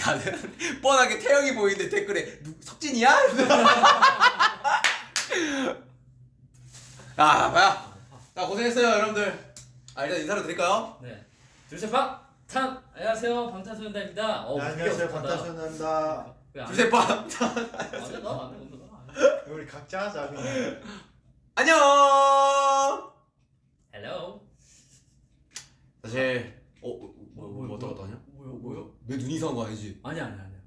야, 뻔하게 태영이 보이는데 댓글에 누, 석진이야? 아, 뭐야? 자, 고생했어요, 여러분들. 아, 일단 인사를 드릴까요? 네. 둘셋 방! 탄! 안녕하세요 방탄소년단입니다. 어, 네, 안녕하세요 왜안 둘셋 빠. 해? 맞아 나 안 해, 너안 해. 우리 각자 하자 그냥 안녕! Hello. 사실, 어, 어, 뭐, 뭐, 뭐, 왔다 뭐, 갔다 하냐? 뭐야 뭐야? 내 눈이 이상한 거 아니지? 아니야 아니야 아니야.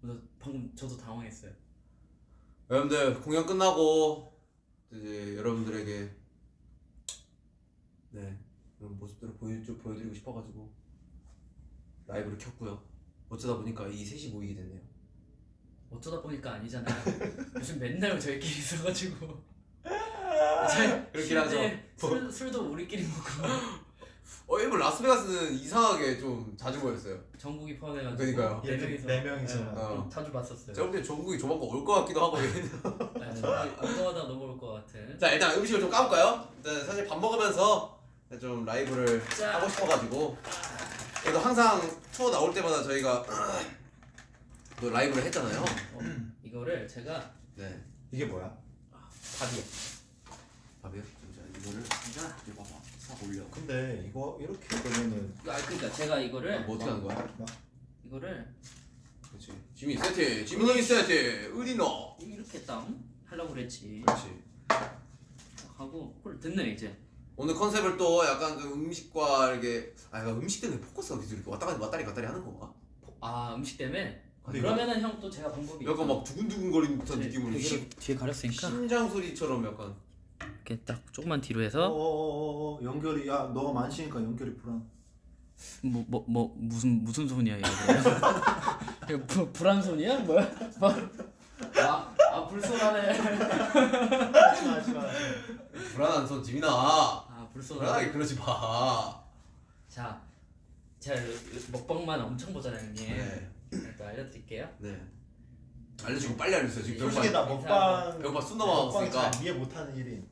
나 방금 저도 당황했어요. 여러분들, 공연 끝나고, 이제 여러분들에게, 네, 그런 모습들을 보여, 좀 보여드리고 싶어가지고, 라이브를 켰고요. 어쩌다 보니까 이 셋이 모이게 됐네요. 어쩌다 보니까 아니잖아요. 요즘 맨날 저희끼리 있어가지고. 그렇긴 하죠. 술, 술도 우리끼리 먹고 어, 일본 라스베가스는 이상하게 좀 자주 모였어요. 전국이 포함해가지고 그러니까요. 네 명이서 네 명이서. 네, 어. 자주 봤었어요. 제가 볼때 전국이 조만간 올 것 같기도 하고. 네, 정말 운동하다 넘어올 것 같은. 자, 일단 음식을 좀 까볼까요? 일단 사실 밥 먹으면서 좀 라이브를 자. 하고 싶어가지고. 그래도 항상 투어 나올 때마다 저희가 또 라이브를 했잖아요. 어, 이거를 제가 네. 이게 뭐야? 밥이야. 밥이요? 자, 이거를 이거 봐봐. 싹 올려. 근데 이거 이렇게 그러면은 아 그러니까 제가 이거를 아, 뭐 어떻게 하는 거야? 이거를 그렇지. 지민 세트, 지민이 세트, 너? 이렇게 딱 하려고 그랬지. 그렇지. 하고 홀 듣네 이제. 오늘 컨셉을 또 약간 그 음식과 이렇게 아 이거 음식 때문에 포커스가 계속 이렇게 왔다 갔다 왔다리 갔다리 하는 건가? 아 음식 때문에. 근데 그러면은 형 또 제가 방법이. 약간 막 두근두근거리는 듯한 네, 느낌으로 심, 뒤에 가렸으니까 심장 소리처럼 약간 이렇게 딱 조금만 뒤로 어, 해서 어어어 연결이 야 너가 만시니까 연결이 불안. 뭐 뭐 뭐 무슨 무슨 손이야 이거 이거 부, 불안 손이야? 뭐야? 뭐? 아, 아 불손하네. 하지마 하지마 불안한 손 지민아 아 불손하네. 불안하게 그러지 마. 자 제가 먹방만 엄청 보잖아요 형님 네. 일단 알려드릴게요. 네. 알려주고 빨리 알려주세요. 지금 솔직히 배고파. 나 먹방 배고파 숨 먹방 넘어갔으니까. 잘 이해 못하는 일인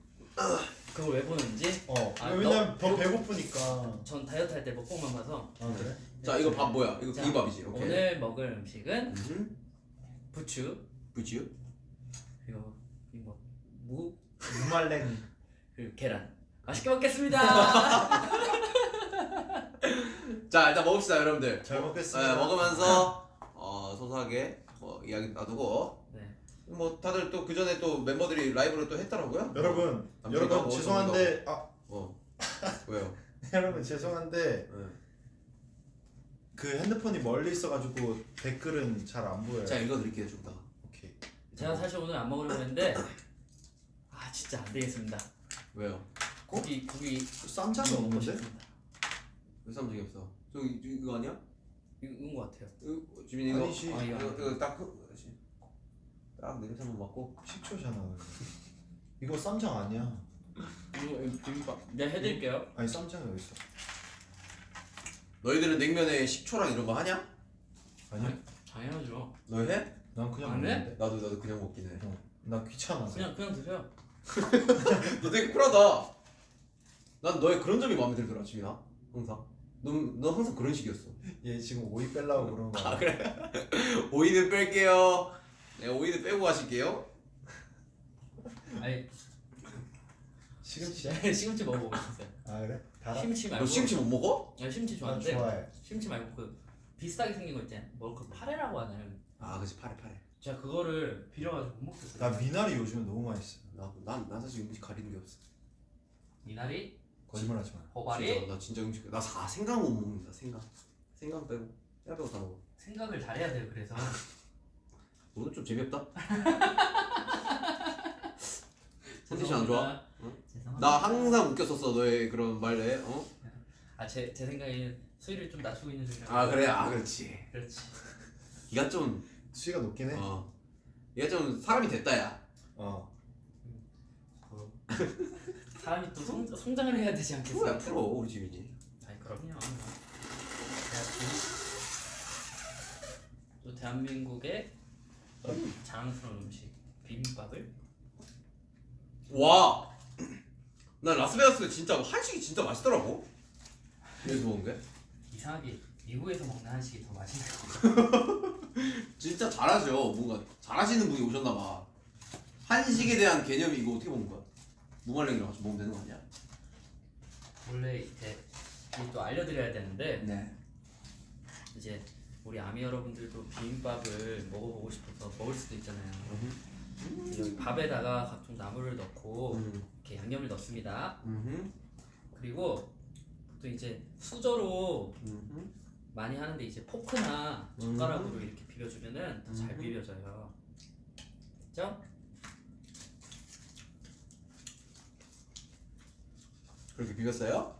그걸 왜 보는지 어 아, 왜냐면 너- 더 배고프니까 전 다이어트 할 때 먹방만 봐서 아 그래? 자 이거 밥 뭐야? 이거 자, 비빔밥이지. 오케이. 오늘 먹을 음식은 음. 부추 부지요? 그리고 이거 무 무말랭이 그리고 계란 맛있게 먹겠습니다 자 일단 먹읍시다 여러분들. 잘 네, 먹겠습니다 먹으면서 어, 소소하게 뭐 이야기 나누고 네 뭐 다들 또 그 전에 또 멤버들이 라이브를 또 했더라고요. 여러분 여러분 뭐 죄송한데 아 어 왜요? 여러분 죄송한데 네. 그 핸드폰이 멀리 있어가지고 댓글은 잘 안 보여요 제가 읽어드릴게요 좀 이따가. 오케이 제가 사실 오늘 안 먹으려고 했는데 아 진짜 안 되겠습니다 왜요? 고기 고기 쌈장이 없는데? 싶습니다. 왜 쌈장이 없어? 저 이- 이거 아니야? 이거 이건 것 같아요 이거, 지민 이거 아니지. 아, 이거, 아니야. 이거 딱 그- 딱 냄새 한번 맡고 식초잖아 이거 쌈장 아니야 이거 비빔밥 내가 해드릴게요 아니 쌈장이 어디 있어 너희들은 냉면에 식초랑 이런 거 하냐? 아니야 당연하죠 너 해? 난 그냥 안 해? 먹는데 나도 나도 그냥 먹긴 해. 어, 나 귀찮아 그냥 그냥 드세요 너 되게 쿨하다. 난 너의 그런 점이 마음에 들더라 지민아. 항상. 넌, 넌 항상 그런 식이었어. 얘 지금 오이 빼려고 거야 아 그래? 오이는 뺄게요. 네 오이는 빼고 가실게요. 아니? 시금치 먹어보고 있었어요 아 그래? 달아? 심치 너 말고 시금치 못 먹어? 아, 심치 난 좋아하는데 좋아해 심치 말고 그 비슷하게 생긴 거 있잖아요 뭐그 파래라고 하나요? 아 그치 파래 파래. 제가 그거를 비려가지고 못 먹겠어요 나 미나리 요즘에 너무 맛있어 나난 난 사실 음식 가리는 게 없어. 미나리 거짓말하지 마 호바리 진짜, 나 진짜 음식 나 사, 생강 못 먹는다 생강. 생강 빼고 야 빼고 다 먹어. 생각을 잘해야 돼요 그래서 오늘 좀 재미없다. 컨디션 안 좋아? 응? 죄송합니다 나 항상 웃겼었어 너의 그런 말에. 어? 아제 제 생각에는 수위를 좀 낮추고 있는 중이라 아 그래 아 그렇지. 그렇지 네가 좀 수위가 높긴 해 어. 얘가 좀 사람이 됐다야. 어. 어. 사람이 또 성, 성장을 해야 되지 프로야 않겠습니까? 프로 우리 지민이. 아니 그럼요. 또 대한민국의 자랑스러운 음식 비빔밥을 와. 나 라스베가스 진짜 한식이 진짜 맛있더라고. 여기서 먹은 게. 이상하게 미국에서 먹는 한식이 더 맛있는 거. 진짜 잘하죠. 뭔가 잘하시는 분이 오셨나 봐. 한식에 대한 개념이 이거 어떻게 먹는 거야? 무말랭이랑 같이 먹으면 되는 거 아니야? 원래 이제 이또 알려드려야 되는데 네. 이제 우리 아미 여러분들도 비빔밥을 먹어보고 싶어서 먹을 수도 있잖아요. 여기 밥에다가 각종 나물을 넣고 음. 이렇게 양념을 넣습니다. 음. 그리고 또 이제 수저로 음. 많이 하는데 이제 포크나 젓가락으로 이렇게 비벼주면은 더잘 음. 비벼져요. 그죠? 그렇게 비볐어요?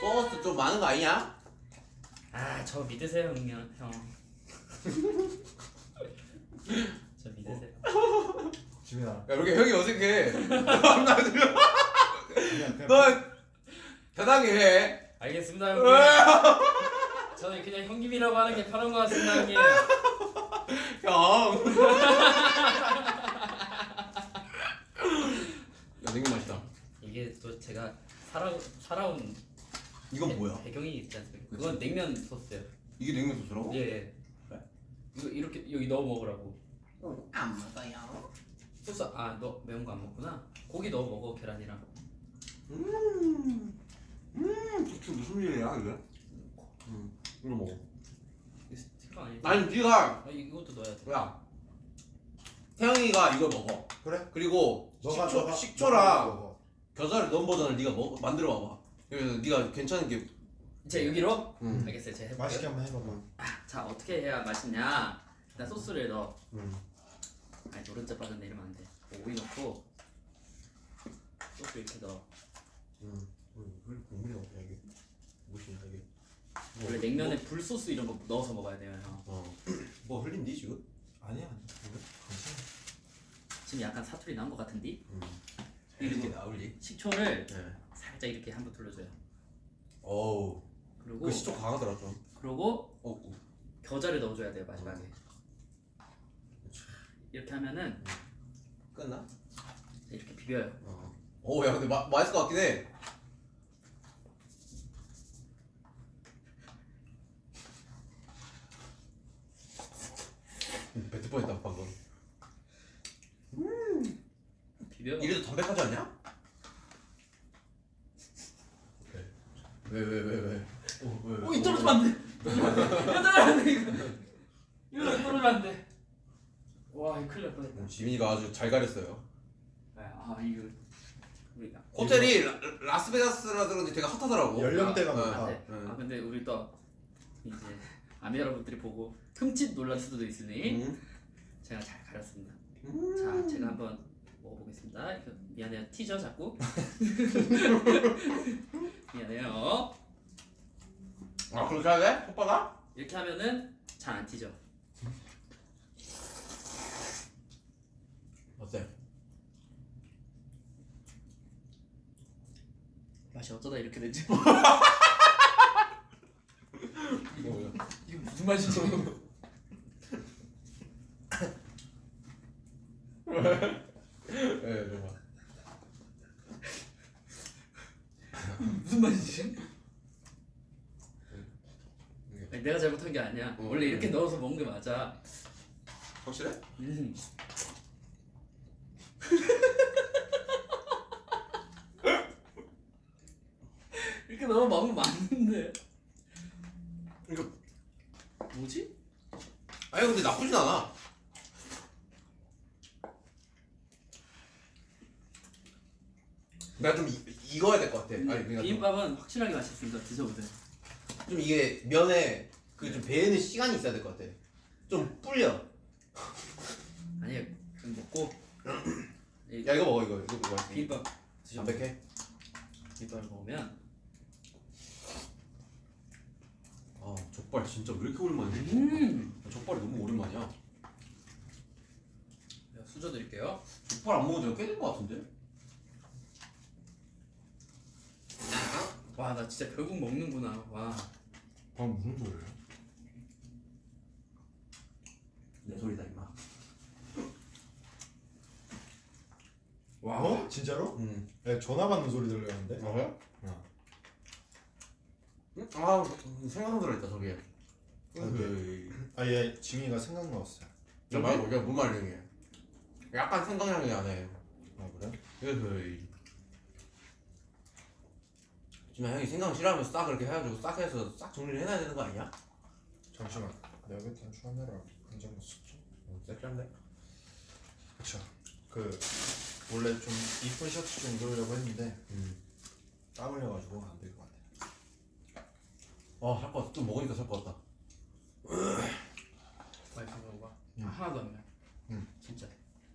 소스 좀 많은 거 아니야? 아, 저 믿으세요, 형님. 형. 저 믿으세요. 지민아 야, 이렇게 형이 어색해. 너 편하게 해. 알겠습니다, 형님. 저는 그냥 형님이라고 하는 게 편한 것 같습니다, 형님. 형. 야, 냉면 맛있다. 이게 또 제가 살아 살아온 이건 배- 뭐야? 배경이 있지 않습니까? 그건 냉면 소스예요. 이게 냉면 소스라고? 예. 예. 그래? 이거 이렇게 여기 넣어 먹으라고. 안 먹어요. 소스 아너 매운 거 안 먹구나. 고기 넣어 먹어 계란이랑. 음. 음. 도대체 무슨 일이야 이게? 음. 이거 먹어. 이거 스티커 아니야? 아니 네가 아, 이것도 넣어야 돼. 야. 태영이가 이걸 먹어. 그래 그리고 너가 식초, 너가 식초랑 먹어. 겨자를 넣은 버전을 네가 먹 만들어 봐봐. 그래서 네가 괜찮은 게. 자 여기로. 음. 알겠어요. 제가 해볼게요. 맛있게 한번 해봐봐 자 어떻게 해야 맛있냐? 일단 소스를 넣어. 음. 아니 노른자 빠졌네 이러면 안 돼. 오이 넣고 소스 이렇게 넣어. 음. 왜 국물이 없냐 이게? 무엇이냐 이게? 원래 냉면에 불 소스 이런 거 넣어서 먹어야 돼요. 형. 어. 뭐 흘린디 지금? 아니야 괜찮아 지금 약간 사투리 난것 같은데? 음. 이렇게 나올리? 식초를 네. 살짝 이렇게 한번 둘러줘요. 어우. 그리고 그 시초 강하더라 좀. 그리고 어. 어. 겨자를 넣어줘야 돼요 마지막에. 이렇게 하면은 끝나? 이렇게 비벼요. 어. 오, 야 근데 마, 맛있을 것 같긴 해. 음, 뱉을 뻔했다 방금. 비벼. 이래도 담백하지 않냐? 왜왜왜 왜? 어, 왜, 왜? 오, 이 떨어지면 안 돼. 이거 떨어지면 안 돼. 이거. 이거 떨어지면 안 돼. 와, 이거 큰일 날 뻔했다. 어, 지민이가 아주 잘 가렸어요. 아, 이거 우리 호텔이 라, 라스베가스라 그런지 되게 핫하더라고. 연령대가 아, 높아. 아, 네. 응. 아 근데 우리 또 이제 아미 여러분들이 보고 흠칫 놀랄 수도 있으니 음. 제가 잘 가렸습니다. 음. 자, 제가 한번 먹어보겠습니다. 미안해요, 티저 자꾸. 미안해요. 아 그렇게 해야 돼? 오빠가? 이렇게 하면은 잘 안 튀죠. 어때? 맛이 어쩌다 이렇게? 이거 뭐야? 이게 무슨 맛이지? 예, 정말. 무슨 맛이지? 아니, 내가 잘못한 게 아니야. 어, 원래 이렇게 음. 넣어서 먹는 게 맞아. 확실해? 음. 이렇게 넣어 먹으면 맞는데. 이거 뭐지? 아니 근데 나쁘진 않아. 나좀 익어야 될 것 같아. 아니 그러니까 좀, 비빔밥은 확실하게 맛있습니다. 드셔보세요. 좀 이게 면에 그 좀 배는 시간이 있어야 될 것 같아. 좀 불려. 아니 좀 먹고 이 야 이거 먹어 이거 이거 먹어. 비빔밥 드셔. 담백해. 비빔밥을 먹으면 아 족발 진짜 왜 이렇게 오랜만이야? 음. 족발이 너무 오랜만이야. 내가 수저 드릴게요. 족발 안 먹은 지가 꽤된것 같은데? 와 나 진짜 결국 먹는구나. 와. 방금 무슨 소리야 내 소리다 임마. 와 어? 진짜로? 음. 네, 전화 받는 소리 들렸는데 어? 어. 응? 아 생각 들어있다 저게. 아얘 지민이가 생각 나왔어요 야 말고 이게 뭔 말이야? 약간 생각나는 게 안해. 아 그래? 으이. 지금 형이 생각 싫어하면 싹 그렇게 해가지고 싹 해서 싹 정리를 해놔야 되는 거 아니야? 잠시만 내가 그때 카메라 한장 썼지 어, 쎄한데 그쵸 그 원래 좀 이쁜 셔츠 좀 입으려고 했는데 음. 땀 흘려가지고 안 될 것 같아 아, 살것 같다. 또 먹으니까 살 것 같다. 맛있어 먹어봐. 음. 하나도 안 나. 음. 진짜.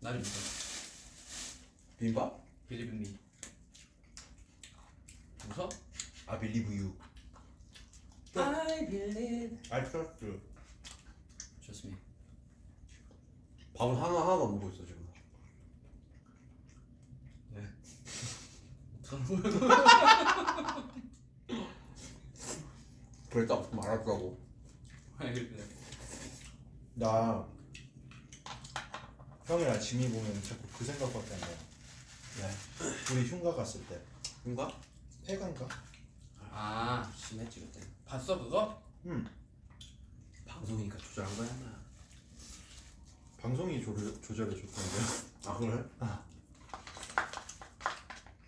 나를 믿어. 비빔밥? 빌리빙리. 웃어? I believe you. I believe. I trust you 좋습니다. 밥은 하나 하나도 안 먹고 있어 지금. 그랬다 말았다고. 그래. 나 형이랑 지미 보면 자꾸 그 생각밖에 안 나요 네. 우리 흉가 갔을 때 뭔가? 폐간가? 아 심했지 그때. 봤어 그거? 응 방송이니까 조절한 거야 나. 방송이 조절, 조절해 줬던데요 아 그래? 아.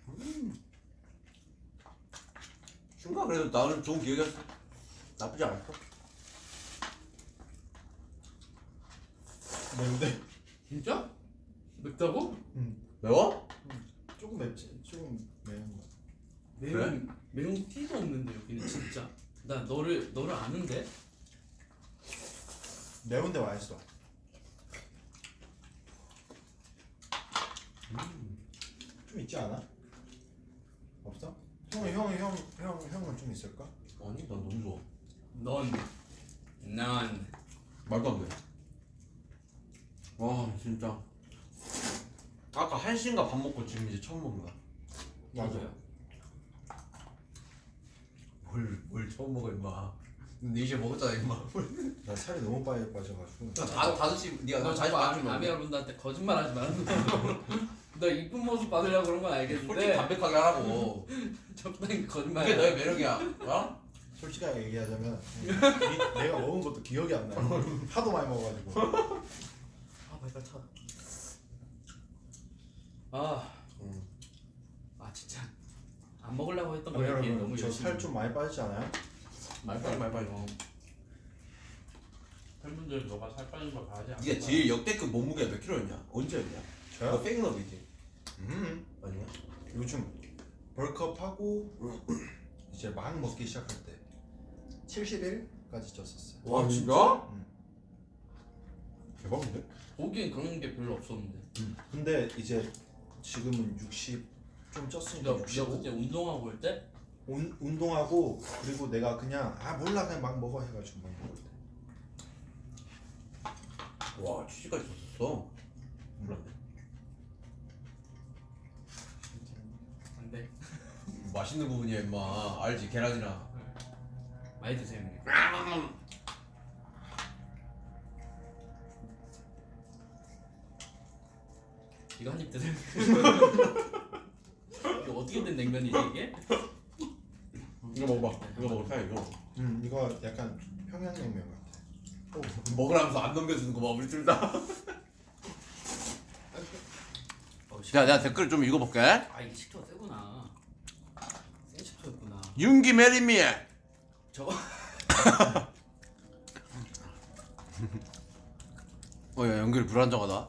음. 흉가 그래도 나는 좋은 기억이었어. 나쁘지 않았어. 매운데? 진짜? 맵다고? 매워? 조금 맵지 조금 매운 거 매운 매운 티도 없는데 여기는 진짜. 나 너를 너를 아는데? 매운데 맛있어 좀 있지 않아? 없어? 형은 형은 형, 형, 형은 좀 있을까? 아니 난 너무 좋아. 넌, 난. 말도 안 돼. 와 진짜. 아까 한 시인가 밥 먹고 지금 이제 처음 먹는다. 맞아요 뭘, 뭘 처음 먹어 임마. 네 이제 먹었잖아 임마. 나 살이 너무 빨리 빠져가지고 다 다섯 시 네가 너너 자주 아, 맞추면 아미 여러분들한테 거짓말 하지 마. 너 이쁜 모습 받으려고 그런 건 솔직히 알겠는데 담백하게 하라고. 적당히 거짓말. 그게 너의 매력이야. 어? 솔직하게 얘기하자면 이- 내가 먹은 것도 기억이 안 나요 하도 많이 먹어가지고 아 발가 차. 아, 응. 안 먹으려고 했던 아, 거에 비해 여러분 너무 저 열심히. 살좀 많이 빠지지 않아요? 말빨리 말빨리. 팬분들 너가 살 빠진 걸 봐야지. 안 네가 봐. 제일 역대급 몸무게가 몇 킬로였냐? 언제였냐? 너 저요? 백너비지? 음 아니야? 요즘 벌크업 하고 이제 막 먹기 시작할 때 71까지 쪘었어요 와 진짜? 응. 대박인데? 보기엔 그런 게 별로 없었는데. 근데 이제 지금은 60 좀 쪘으니까 내가, 내가 65 그때 운동하고 올 때 운, 운동하고 그리고 내가 그냥 아 몰라 그냥 막 먹어 해가지고 막 먹을 때와 취지까지 줬었어. 몰랐네. 안 돼. 맛있는 부분이야 임마. 알지 계란이랑. 많이 드세요 형님. 이거 한 입 드세요. 어떻게 된 냉면이지 이게? 이거 먹어봐. 이거 먹어. 사 이거. 음 이거 약간 평양냉면 같아 먹으라면서 안 넘겨주는 거 봐. 우리 둘 다. 어, 씨. 자 내가 댓글 좀 읽어볼게. 아 이게 식초가 세구나. 센 식초였구나. 윤기 marry me. 저거 어 야 연결이 불안정하다.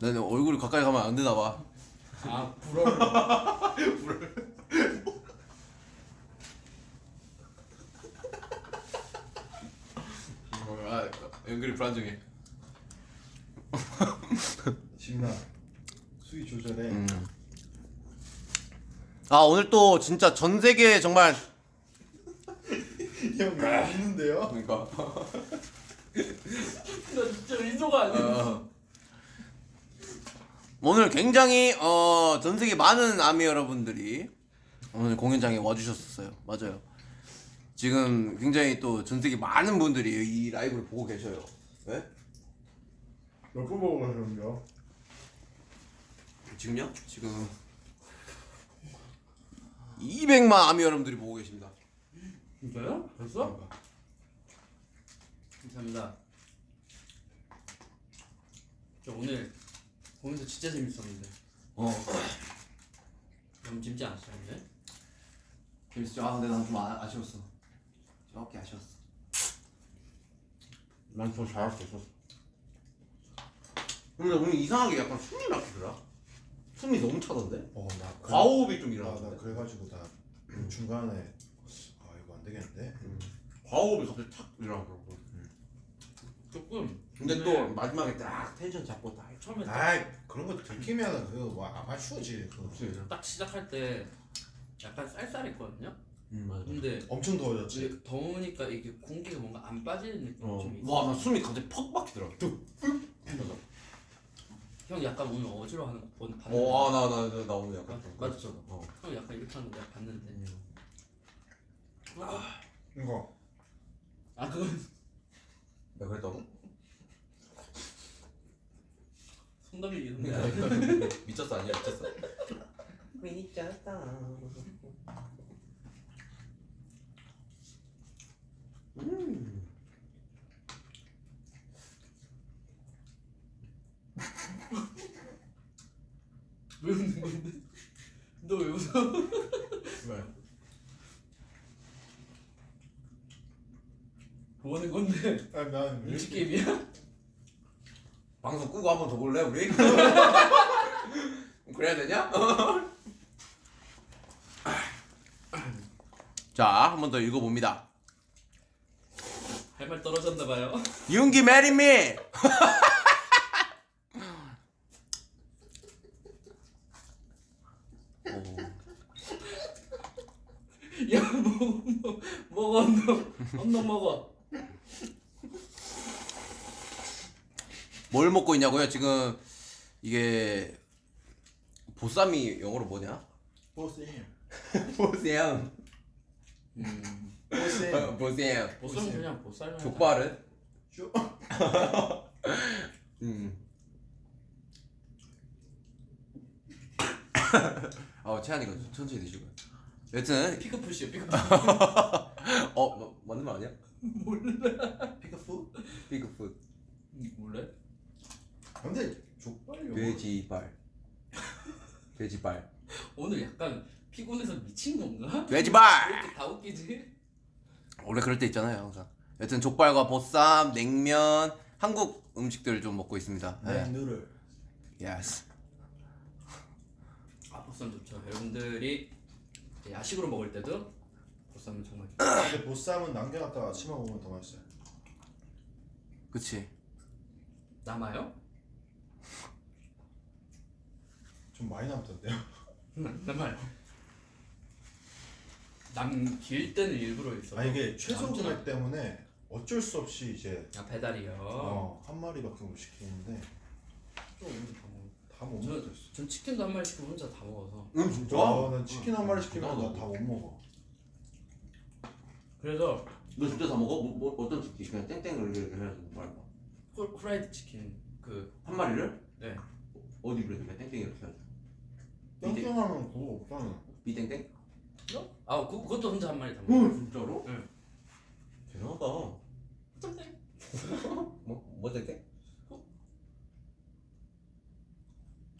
나는 얼굴이 가까이 가면 안 되나 봐. 아 불어를 아 연결이 불안정해. 지민아 수위 조절해 음. 아 오늘 또 진짜 전 세계 정말 형 이거 웃는데요? 그러니까 나 진짜 의도가 아니야. 어, 오늘 굉장히 어, 전 세계 많은 아미 여러분들이 오늘 공연장에 와주셨었어요. 맞아요. 지금 굉장히 또 전 세계 많은 분들이 이 라이브를 보고 계셔요. 네? 몇번 보고 가셨는데요? 지금요? 지금 200만 아미 여러분들이 보고 계십니다. 진짜요? 벌써? 그러니까. 감사합니다. 저 오늘 보면서 진짜 재밌었는데. 어. 너무 재밌지 않았어요 근데? 재밌었죠. 아 근데 난좀 아쉬웠어. 정확히 아쉬웠어. 난더 잘할 수 있었어. 근데 오늘 이상하게 약간 숨이 막히더라. 숨이 너무 차던데? 어, 나 그- 과호흡이 좀 아, 나 일어났는데. 그래가지고 나 중간에 아 이거 안 되겠는데. 과호흡이 갑자기 탁 일어나더라고. 조금 근데 오늘 또 마지막에 딱 텐션 잡고 딱 처음에 딱, 아이 그런 거 들키면 그뭐 아마추어지. 그거. 딱 시작할 때 약간 쌀쌀했거든요. 음 맞아 근데 엄청 더워졌지. 더우니까 이게 공기가 뭔가 안 빠지는 느낌이 좀 있어. 와 나 숨이 갑자기 퍽 막히더라 형 약간 오늘 어지러워하는 거 봤- 봤는데. 어아나나 나, 나 오늘 약간 맞- 맞죠? 어. 형 약간 이렇게 하는 거 내가 봤는데. 이거 아 그건 내가 그랬다고? 손담이 이런 거. 미쳤어 아니야 미쳤어 미쳤다. 음. 왜 웃는 건데? 너 왜 웃어? 왜? 뭐 하는 건데? 아니 난 눈치 게임이야? 방송 끄고 한 번 더 볼래 우리? 그래야 되냐? 자, 한 번 더 읽어봅니다. 할 말 떨어졌나 봐요. 윤기 marry me. 야 먹어 먹어 먹어 언덕 언덕 먹어. 뭘 먹고 있냐고요? 지금 이게 보쌈이 영어로 뭐냐? 보쌤. 보쌈. 음. 보쌤. 보쌈. 보쌈 그냥 보쌈. 족발은? 쇼. 음. 아, 채한이가 천천히 드시고요. 여튼 피크푸시요 피크푸시. 어 뭐, 맞는 말 아니야? 피크푸? 비그풋 몰래? 근데 족발이 돼지발 돼지발 오늘 약간 피곤해서 미친 건가? 왜 돼지발 이렇게 다 웃기지? 원래 그럴 때 있잖아요 항상 여튼 족발과 보쌈 냉면 한국 음식들을 좀 먹고 있습니다 네. 네. 누를. Yes 아 보쌈 좋죠. 여러분들이 야식으로 먹을 때도 보쌈은 정말 좋죠. 근데 보쌈은 남겨놨다가 아침에 먹으면 더 맛있어요. 그치 남아요? 좀 많이 남던데요. 남아요. 남길 때는 일부러 있어. 아 이게 최소 금액 때문에 어쩔 수 없이 이제 아 배달이요. 어, 한 마리밖에 못 시키는데 또 오늘 다 먹어. 다못 저- 먹었어. 전 치킨도 한 마리 시키고 혼자 다 먹어서. 응 진짜? 아, 난 치킨 한 마리 시키면 나도. 나다못 먹어. 그래서 너 진짜 다 먹어? 뭐, 뭐 어떤 치킨? 그냥 땡땡을 이렇게 해서 말봐 후, 후라이드 치킨 그 한 마리를? 네. 어디 그래 그냥 땡땡 이렇게 해서 땡땡하면 그거 없잖아. 비땡땡? 아 그, 그것도 혼자 한 마리 다 먹어. 진짜로? 응. 대단하다 뭐? 뭐 땡땡?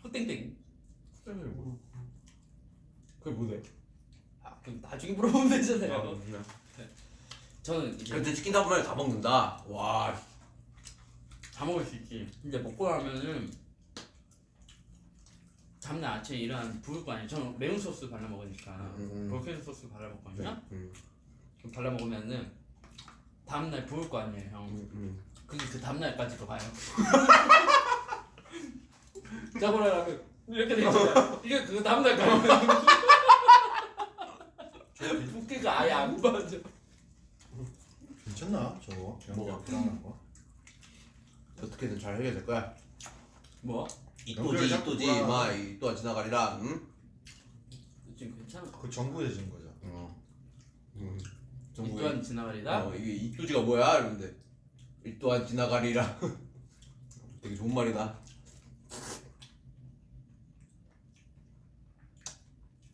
후땡땡. 그게 뭐래? 아 그럼 나중에 물어보면 되잖아요. 아, 저는 이제 그래도 치킨 한 마리 다 먹는다 와 다 먹을 수 있지. 근데 먹고 나면은 다음날 아침에 일어나면 부을 거 아니에요. 저는 매운 소스 발라 먹으니까 음, 음. 볼케인 소스 발라 먹거든요. 음, 그럼 발라 먹으면은 다음날 부을 거 아니에요, 형. 음, 음. 그게 그 다음날까지도 가요. 짜고라라면 이렇게 돼 있잖아요. 이게 그 다음날 가요. 붓기가 아예 안 빠져. 괜찮나 저거? 뭐가? 불안한 거? 어떻게든 잘 해결될 거야 뭐? 이 또지 연결이 자꾸 이또지 불안하네. 마 이 또한 지나가리라 응? 지금 괜찮아. 그 정부에 진 거죠. 어. 이 음. 또한 지나가리다. 어, 이게 이 또지가 뭐야? 이러는데 이 또한 지나가리라 되게 좋은 말이다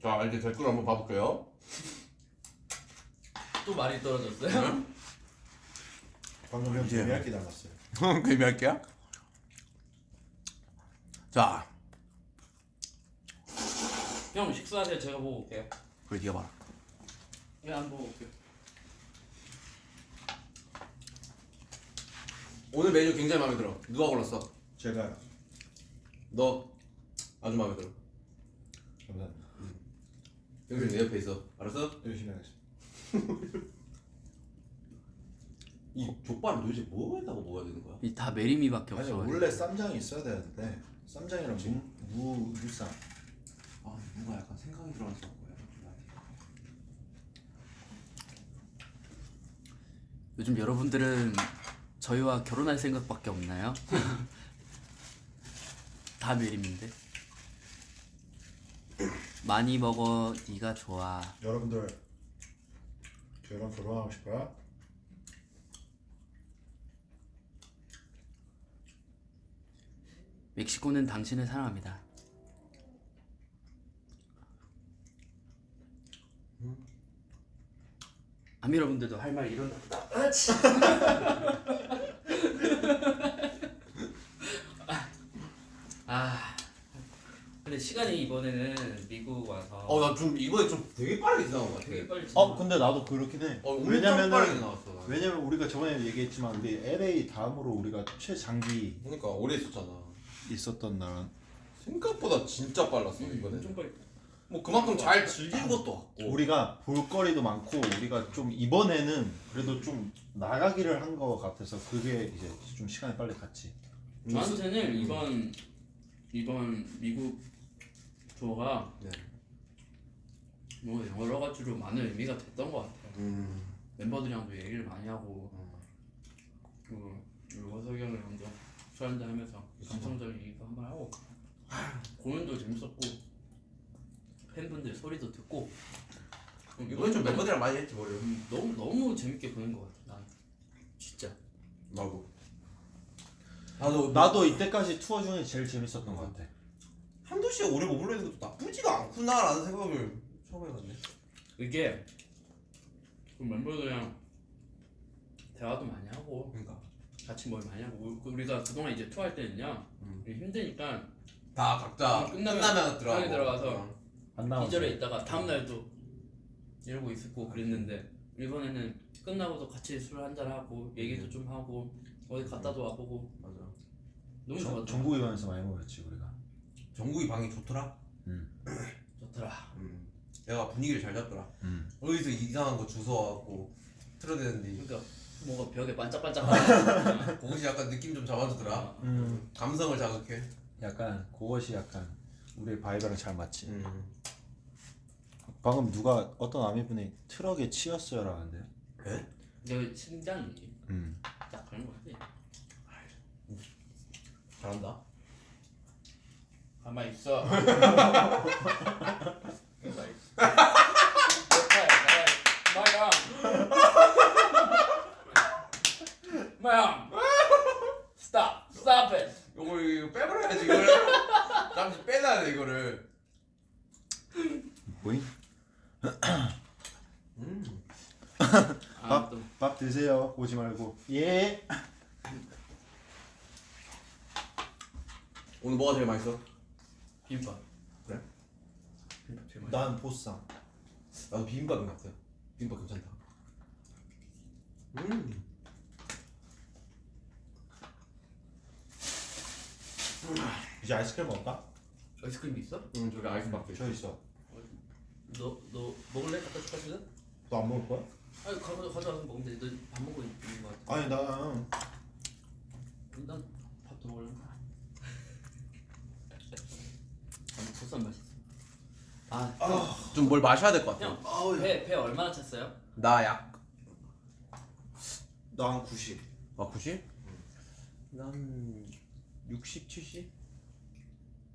자 이제 댓글 한번 봐볼게요 또 말이 떨어졌어요? 방금 형. 재미있게 닮았어요. 개미할게요. 자, 형 식사하세요. 제가 보고 올게요. 그래 네가 봐라. 왜안 보고 올게요? 오늘 메뉴 굉장히 마음에 들어. 누가 골랐어? 제가 너 아주 마음에 들어. 감사합니다. 형님 내 옆에 있어. 알았어? 열심히 하겠습니다. 이 족발은 도대체 뭐가 있다고 먹어야 되는 거야? 이 다 메리미밖에 아니 없어. 원래 쌈장이 있어야 되는데 쌈장이랑 무, 무 무 쌈. 아 뭔가 약간 생각이 들어서? 요즘 여러분들은 저희와 결혼할 생각밖에 없나요? 다 메림인데. 많이 먹어, 네가 좋아. 여러분들 저랑 결혼하고 싶어요? 멕시코는 당신을 사랑합니다. 아미 여러분들도 할 말 이런. 아, 근데 시간이 이번에는 미국 와서 어 나 좀 이번에 좀 되게 빠르게 지나간 것 같아. 되게 빨리. 어 근데 나도 그렇긴 해. 어 엄청 왜냐면은 빠르게 나왔어. 왜냐면 우리가 저번에 얘기했지만 우리 LA 다음으로 우리가 최장기 그러니까 오래 있었잖아. 있었던 나라. 생각보다 진짜 빨랐어 이번에. 엄청 빨리. 뭐 그만큼 잘 즐긴 것도 같고. 우리가 볼거리도 많고 우리가 좀 이번에는 그래도 좀 나가기를 한 것 같아서 그게 이제 좀 시간이 빨리 갔지. 저한테는 이번 이번 미국 투어가 네. 뭐 여러 가지로 많은 의미가 됐던 것 같아요. 음. 멤버들이랑도 얘기를 많이 하고 그리고 원석이 형이랑도 술 한잔 하면서 감성적인 얘기도 한번 하고 공연도 재밌었고 팬분들 소리도 듣고 음, 이번에 좀 멤버들이랑 많이 했지 머리. 음, 너무 너무 재밌게 보낸 것 같아. 난 진짜. 나도. 나도 나도 이때까지 투어 중에 제일 재밌었던 것 같아. 한두 시간 오래 머물러 있는 것도 나쁘지가 않구나라는 생각을 처음 해봤네. 이게 그 멤버들이랑 대화도 많이 하고 그러니까 같이 뭘 많이 하고 우- 우리가 그동안 이제 투어할 때는요 음. 우리 힘드니까 다 각자 끝나면 끝나면, 들어가고. 들어가서 안 나왔어. 기절에 있다가 다음 날도 이러고 있었고 그랬는데 이번에는 끝나고도 같이 술 한잔 하고 얘기도 좀 하고 어디 갔다도 와보고 맞아. 너무 정- 좋았다. 전국에 가면서 많이 먹었지 우리가. 정국이 방이 좋더라. 좋더라. 음. 내가 분위기를 잘 잡더라. 음. 어디서 이상한 거 주워와갖고 틀어대는데 그러니까 뭔가 벽에 반짝반짝하는 그것이 약간 느낌 좀 잡아주더라. 음. 감성을 자극해. 약간 그것이 약간 우리의 바이브랑 잘 맞지. 음. 방금 누가 어떤 아미분이 트럭에 치였어요 라는데. 에? 내 심장이 음. 딱 그런 거지. 잘한다. 가만 있어. 가만 있어. 마양. Stop. Stop it. 이거 이거 빼버려야지 이걸. 잠시 빼놔야 돼 이거를. 보잉? 음. 아, 또밥 드세요. 오지 말고. 예. 오늘 뭐가 제일 맛있어? 비빔밥. 그래? 비빔밥 제일 맛있어. 난 보쌈. 나도 비빔밥인 것 같아. 비빔밥 괜찮다. 음. 이제 아이스크림 먹을까? 아이스크림 있어? 음 저기 아이스박스. 저 있어. 너, 너 먹을래? 갖다 줄까 지금? 너 안 먹을 거야? 아니 가져 가져와서 먹으면 돼. 너밥 먹고 있는 거 같아. 아니 나난 밥도 먹을래. 아니 보쌈 맛있어. 아, 좀뭘 마셔야 될 것 같아. 형, 배, 배 얼마나 찼어요? 나 약. 난 90. 아 90? 난 60, 70?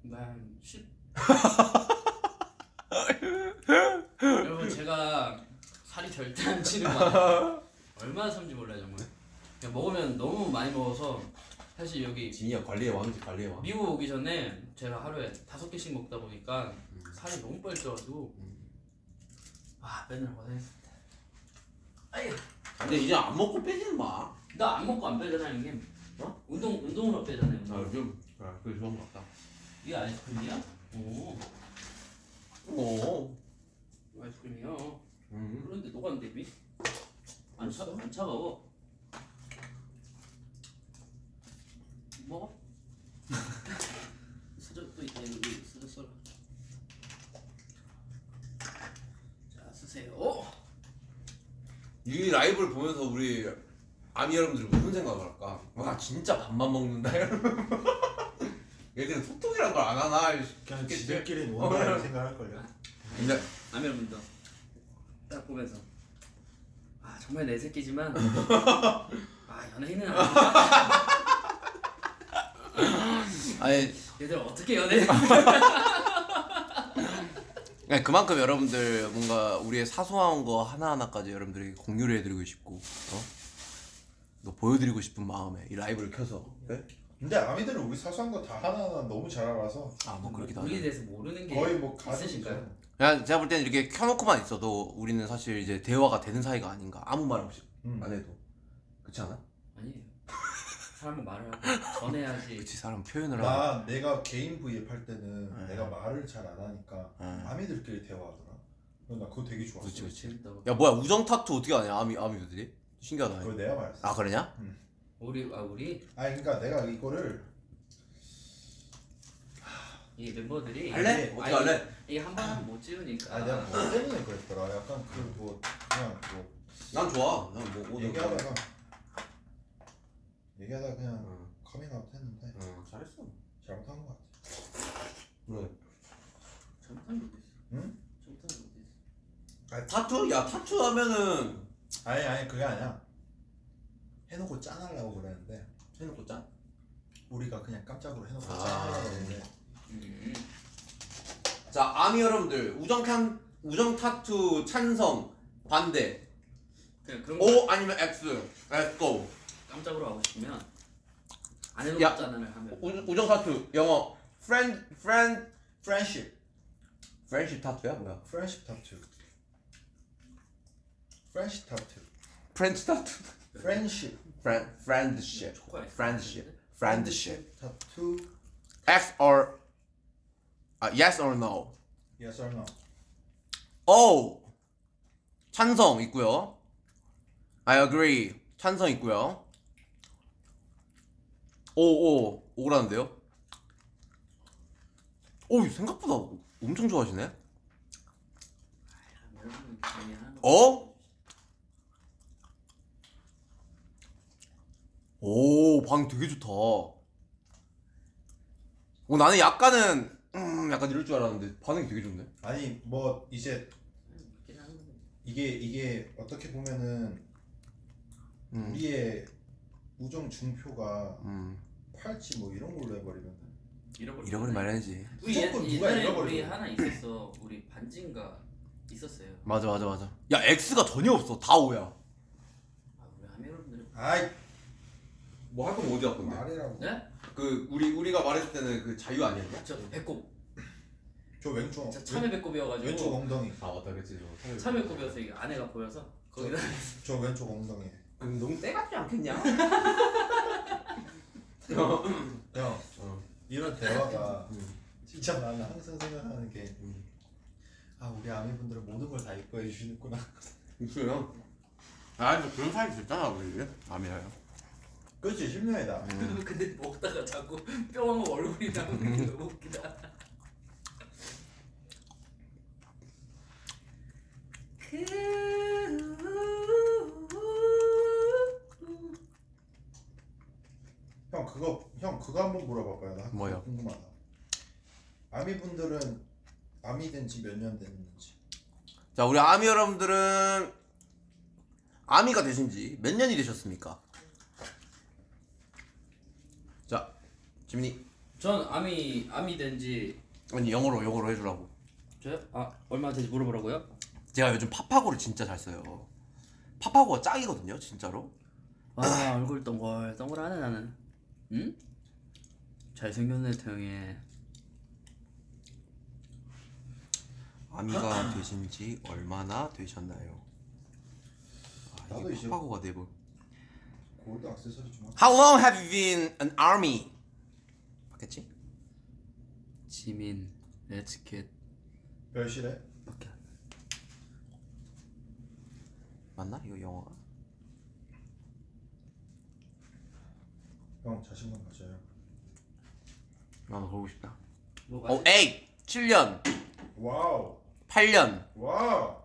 난 10. 여러분 제가 살이 절대 안 찌는 거. 얼마나 참지 몰라요 정말. 그냥 먹으면 너무 많이 먹어서 사실 여기 진이야 관리의 왕이지 관리의 왕. 미국 오기 전에 제가 하루에 다섯 개씩 먹다 보니까 살이 너무 빨리 쪄가지고 아 맨날 고생했습니다. 아유 근데 이제 안 먹고 빼지는 마. 나 안 먹고 안 빼잖아 형님 어? 운동 운동으로 빼잖아요 아 운동. 요즘 아, 그게 좋은 것 같다. 이게 아이스크림이야? 오 오. 아이스크림이요 음. 그런데 녹았는데? 안, 차, 안 차가워 먹어? 수저 또 있다 여기 수저 써라 자 쓰세요 이 라이브를 보면서 우리 아미 여러분들이 무슨 생각을 할까? 와 진짜 밥만 먹는다 이러면 얘들은 톡톡이란 걸 안 하나? 그냥 싶겠지? 지들끼리 원하는 생각할걸요? 근데 남의 여러분도 딱 보면서. 아 정말 내 새끼지만. 아 연예인은 아니다 아니. 얘들 어떻게 연예인 네, 그만큼 여러분들 뭔가 우리의 사소한 거 하나하나까지 여러분들에게 공유를 해드리고 싶고 어? 또 보여드리고 싶은 마음에 이 라이브를 켜서. 네? 근데 아미들은 우리 사소한 거 다 하나하나 너무 잘 알아서 아 뭐 그렇기도 우리에 하죠. 대해서 모르는 게 거의 뭐 있으신가요? 그냥 제가 볼 때는 이렇게 켜놓고만 있어도 우리는 사실 이제 대화가 되는 사이가 아닌가. 아무 말 없이 음. 안 해도. 그렇지 않아? 아니에요. 사람은 말을 하고 전해야지. 그치 사람 표현을 하고. 나 내가 개인 V앱 할 때는 네. 내가 말을 잘 안 하니까 네. 아미들끼리 대화하더라. 나 그거 되게 좋았어 그치 그치. 재밌다고 야 뭐야 우정 타투 어떻게 하냐 아미 아미들이 신기하다. 그거 내가 말했어. 아 그러냐? 우리 아 우리? 아니 그러니까 내가 이거를 이 멤버들이 할래? 어떻게 할래? 이게 한 번은 못 지우니까. 아 내가 뭐 때문에 그랬더라. 약간 그 뭐 그냥 뭐 난 좋아. 난뭐 오늘 얘기하다가 얘기하다가 그냥 응, 커밍아웃 했는데 응 잘했어. 잘못한 것 같아. 그래 어디 있어 응? 있어 아, 타투? 야 타투 하면은 아니 아니 그게 아니야 해놓고 짠하려고 그랬는데 해놓고 짠? 우리가 그냥 깜짝으로 해놓고 아. 짠하려고 그랬는데 음. 자 아미 여러분들 우정 탄 우정 타투 찬성 반대 그냥 그런 거 O 아니면 X Let's go 깜짝으로 하고 싶으면 안 해놓고 야. 짠을 하면 우, 우정 타투 영어 friend friend 프렌십 friendship 타투야 뭐야 프렌십 타투 프렌치 프렌십 friend friendship. 초코야 friendship. Friendship. 타투 X or 아 yes or no? Yes or no. O. 찬성 있고요. I agree. 찬성 있고요. 오오. 오라는데요? 오 생각보다 엄청 좋아하시네. 거 어? 오 방 되게 좋다. 오 나는 약간은 음 약간 이럴 줄 알았는데 반응이 되게 좋네. 아니 뭐 이제. 이게 이게 어떻게 보면은 음. 우리의 우정 중표가 음 팔찌 뭐 이런 걸로 해버리면 잃어버린 잃어버린. 우리 옛, 무조건 누가 옛날에 잃어버리고. 우리 하나 있었어 우리 반지인가 있었어요 맞아 맞아 맞아. 야 X가 전혀 없어 다 O야. 아 우리 하미 여러분들 아이 뭐 할 거면 어디 할 건데? 말이라고 네? 그 우리 우리가 말했을 때는 그 자유 아니었냐? 저 배꼽 저 왼쪽 진짜 참외 왼쪽 배꼽이어가지고 엉덩이 아 맞다 그치 참외 배꼽이어서 이게 안에가 보여서 거기다 저 왼쪽 엉덩이 그럼 너무 때 같지 않겠냐? 형 어. 이런 대화가 음. 진짜 나는 항상 생각하는 게 음. 아 우리 아미분들은 모든 걸다 이뻐해 주시는구나 있어요. 아 그런 사이 됐잖아 우리 아미야요. 그렇지 10년이다. 근데 먹다가 자꾸 뿅하고 얼굴이 나오는 게 너무 웃기다. 형 그거 형 그거 한번 물어봐봐요. 나 뭐요? 궁금하다. 아미 분들은 아미 된지 몇 년 됐는지. 자 우리 아미 여러분들은 아미가 되신 지 몇 년이 되셨습니까? 자 지민이 전 아미 아미 된지 아니 영어로 영어로 해주라고. 저요? 아 얼마 된지 물어보라고요? 제가 요즘 파파고를 진짜 잘 써요. 파파고가 짱이거든요 진짜로. 아 얼굴 동글 동글하네 나는 응? 잘생겼네 태영이 아미가 되신 지 얼마나 되셨나요? 아 나도 이제 파고가 돼버. 골드 액세서리 좀 How long have you been an army? 맞겠지? 지민 렛츠겟 별실해? 밖에 맞나? 이거 영어가? 형 자신감 가져요. 나도 보고 싶다. 뭐가 어, 8, 7년, 와우. 8년, wow.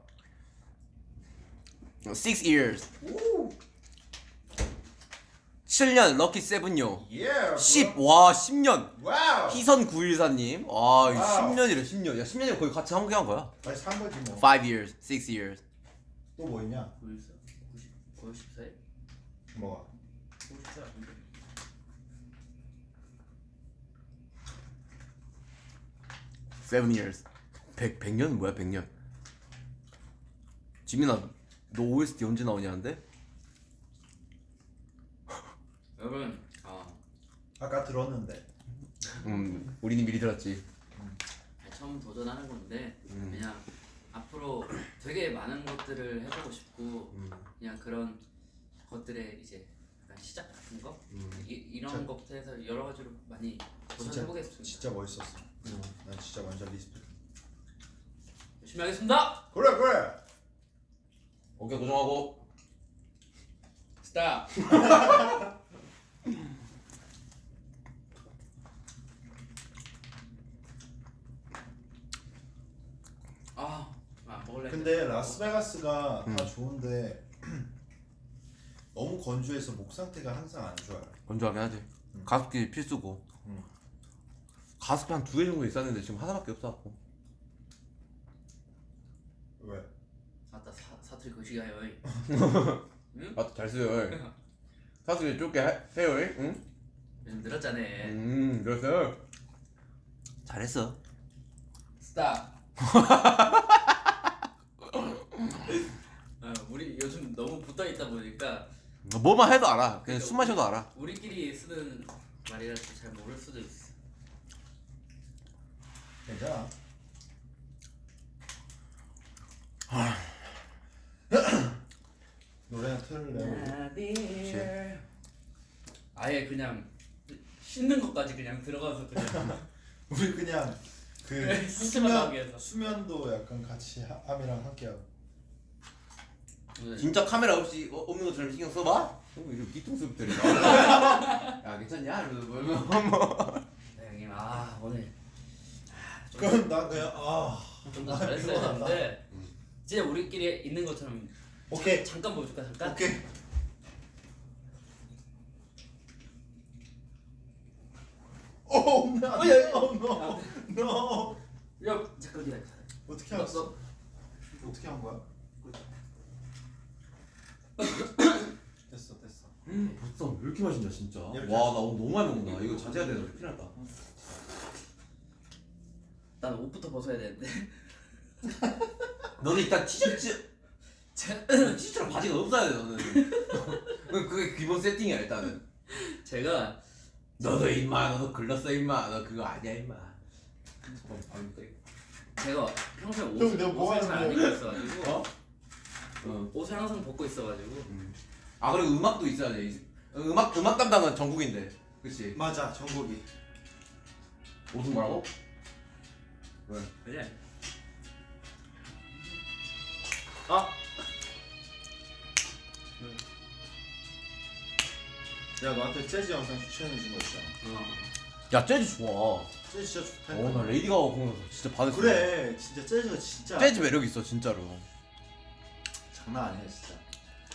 6 years. 7년 lucky seven요. 예 10, 와 10년. wow 희선 914님. 와, wow. 10년이래 10년. 야 10년이면 거의 같이 함께 한 거야. 다시 산 거지 5 뭐또 years, 6 years. 뭐 있냐 90, 90, 94에? 뭐가 94 아닌데? Seven years. 100, 100년은 뭐야 100년. 지민아, 너 OST 언제 나오냐는데? 여러분 아. 아까 들었는데. 음, 우리는 미리 들었지. 처음 도전하는 건데 음. 그냥 앞으로 되게 많은 것들을 해보고 싶고 음. 그냥 그런 것들의 이제 약간 시작 같은 거? 음. 이, 이런 진짜- 것부터 해서 여러 가지로 많이 도전해보겠습니다. 진짜 멋있었어. 난 진짜 완전 respect. 열심히 하겠습니다! 그래 그래! 오케이 고정하고. stop 아, 아 먹을래 근데 라스베가스가 음. 다 좋은데 너무 건조해서 목 상태가 항상 안 좋아요 건조하긴 하지. 음. 가습기 필수고. 음. 가습기 한 두 개 정도 있었는데 지금 하나밖에 없어갖고. 왜? 아따 사, 사투리 거시기하여 아, 잘 쓰요. 가습기 좁게 해- 해요. 응? 요즘 늘었잖아 음, 그랬어요. 잘했어. 스탑 아, 우리 요즘 너무 붙어있다 보니까 뭐만 해도 알아. 그냥 숨 마셔도 알아. 우리끼리 쓰는 말이라 잘 모를 수도 있어 괜찮아 노래나 틀을래 아예 그냥 씻는 것까지 그냥 들어가서 그냥 우리 그냥 그 네, 수면. 수면도 약간 같이 하- 함이랑 함께하고 오늘 진짜 카메라 없이 어, 없는 것처럼 신경 써봐? 어, 이거 뒤통수 들이 야 괜찮냐? 이러면서 뭐, 뭐. 네, 형님 아 오늘 그럼 나 그냥 아좀더 아, 잘했어야. 되는데 진짜 우리끼리 있는 것처럼 오케이. 잠깐 보여줄까 잠깐? 오케이. 오, 나, 어, no, no. 야 잠깐 기다려 어떻게 알았어? 어떻게 한 거야? 됐어, 됐어. 벌써 왜 이렇게 맛있냐 진짜. 와 나 오늘 너무 많이 먹는다. 이거 자제해야 되나 큰일 났다. 난 옷부터 벗어야 되는데. 너는 일단 티셔츠 티셔츠랑 바지가 없어야 돼 너는. 그- 그게 기본 세팅이야 일단은. 제가 너도 임마 너도 글렀어 임마. 너 그거 아니야 임마. 제가 평소에 형, 옷을, 뭐 옷을 잘안 하는 입고 있어가지고 어? 어. 옷을 항상 벗고 있어가지고. 아 그리고 음악도 있어야 돼. 이- 음악 음악 담당은 정국인데. 그치? 맞아, 정국이. 무슨 뭐라고? 그래 아. 내가 너한테 재즈 영상 추천해 준 거 있잖아. 어. 야 재즈 좋아 재즈 진짜 좋다니까. 어나 레이디 가가 공연에서 진짜 수 그래, 진짜 재즈가 진짜 재즈 매력 있어 진짜로 장난 아니야, 진짜.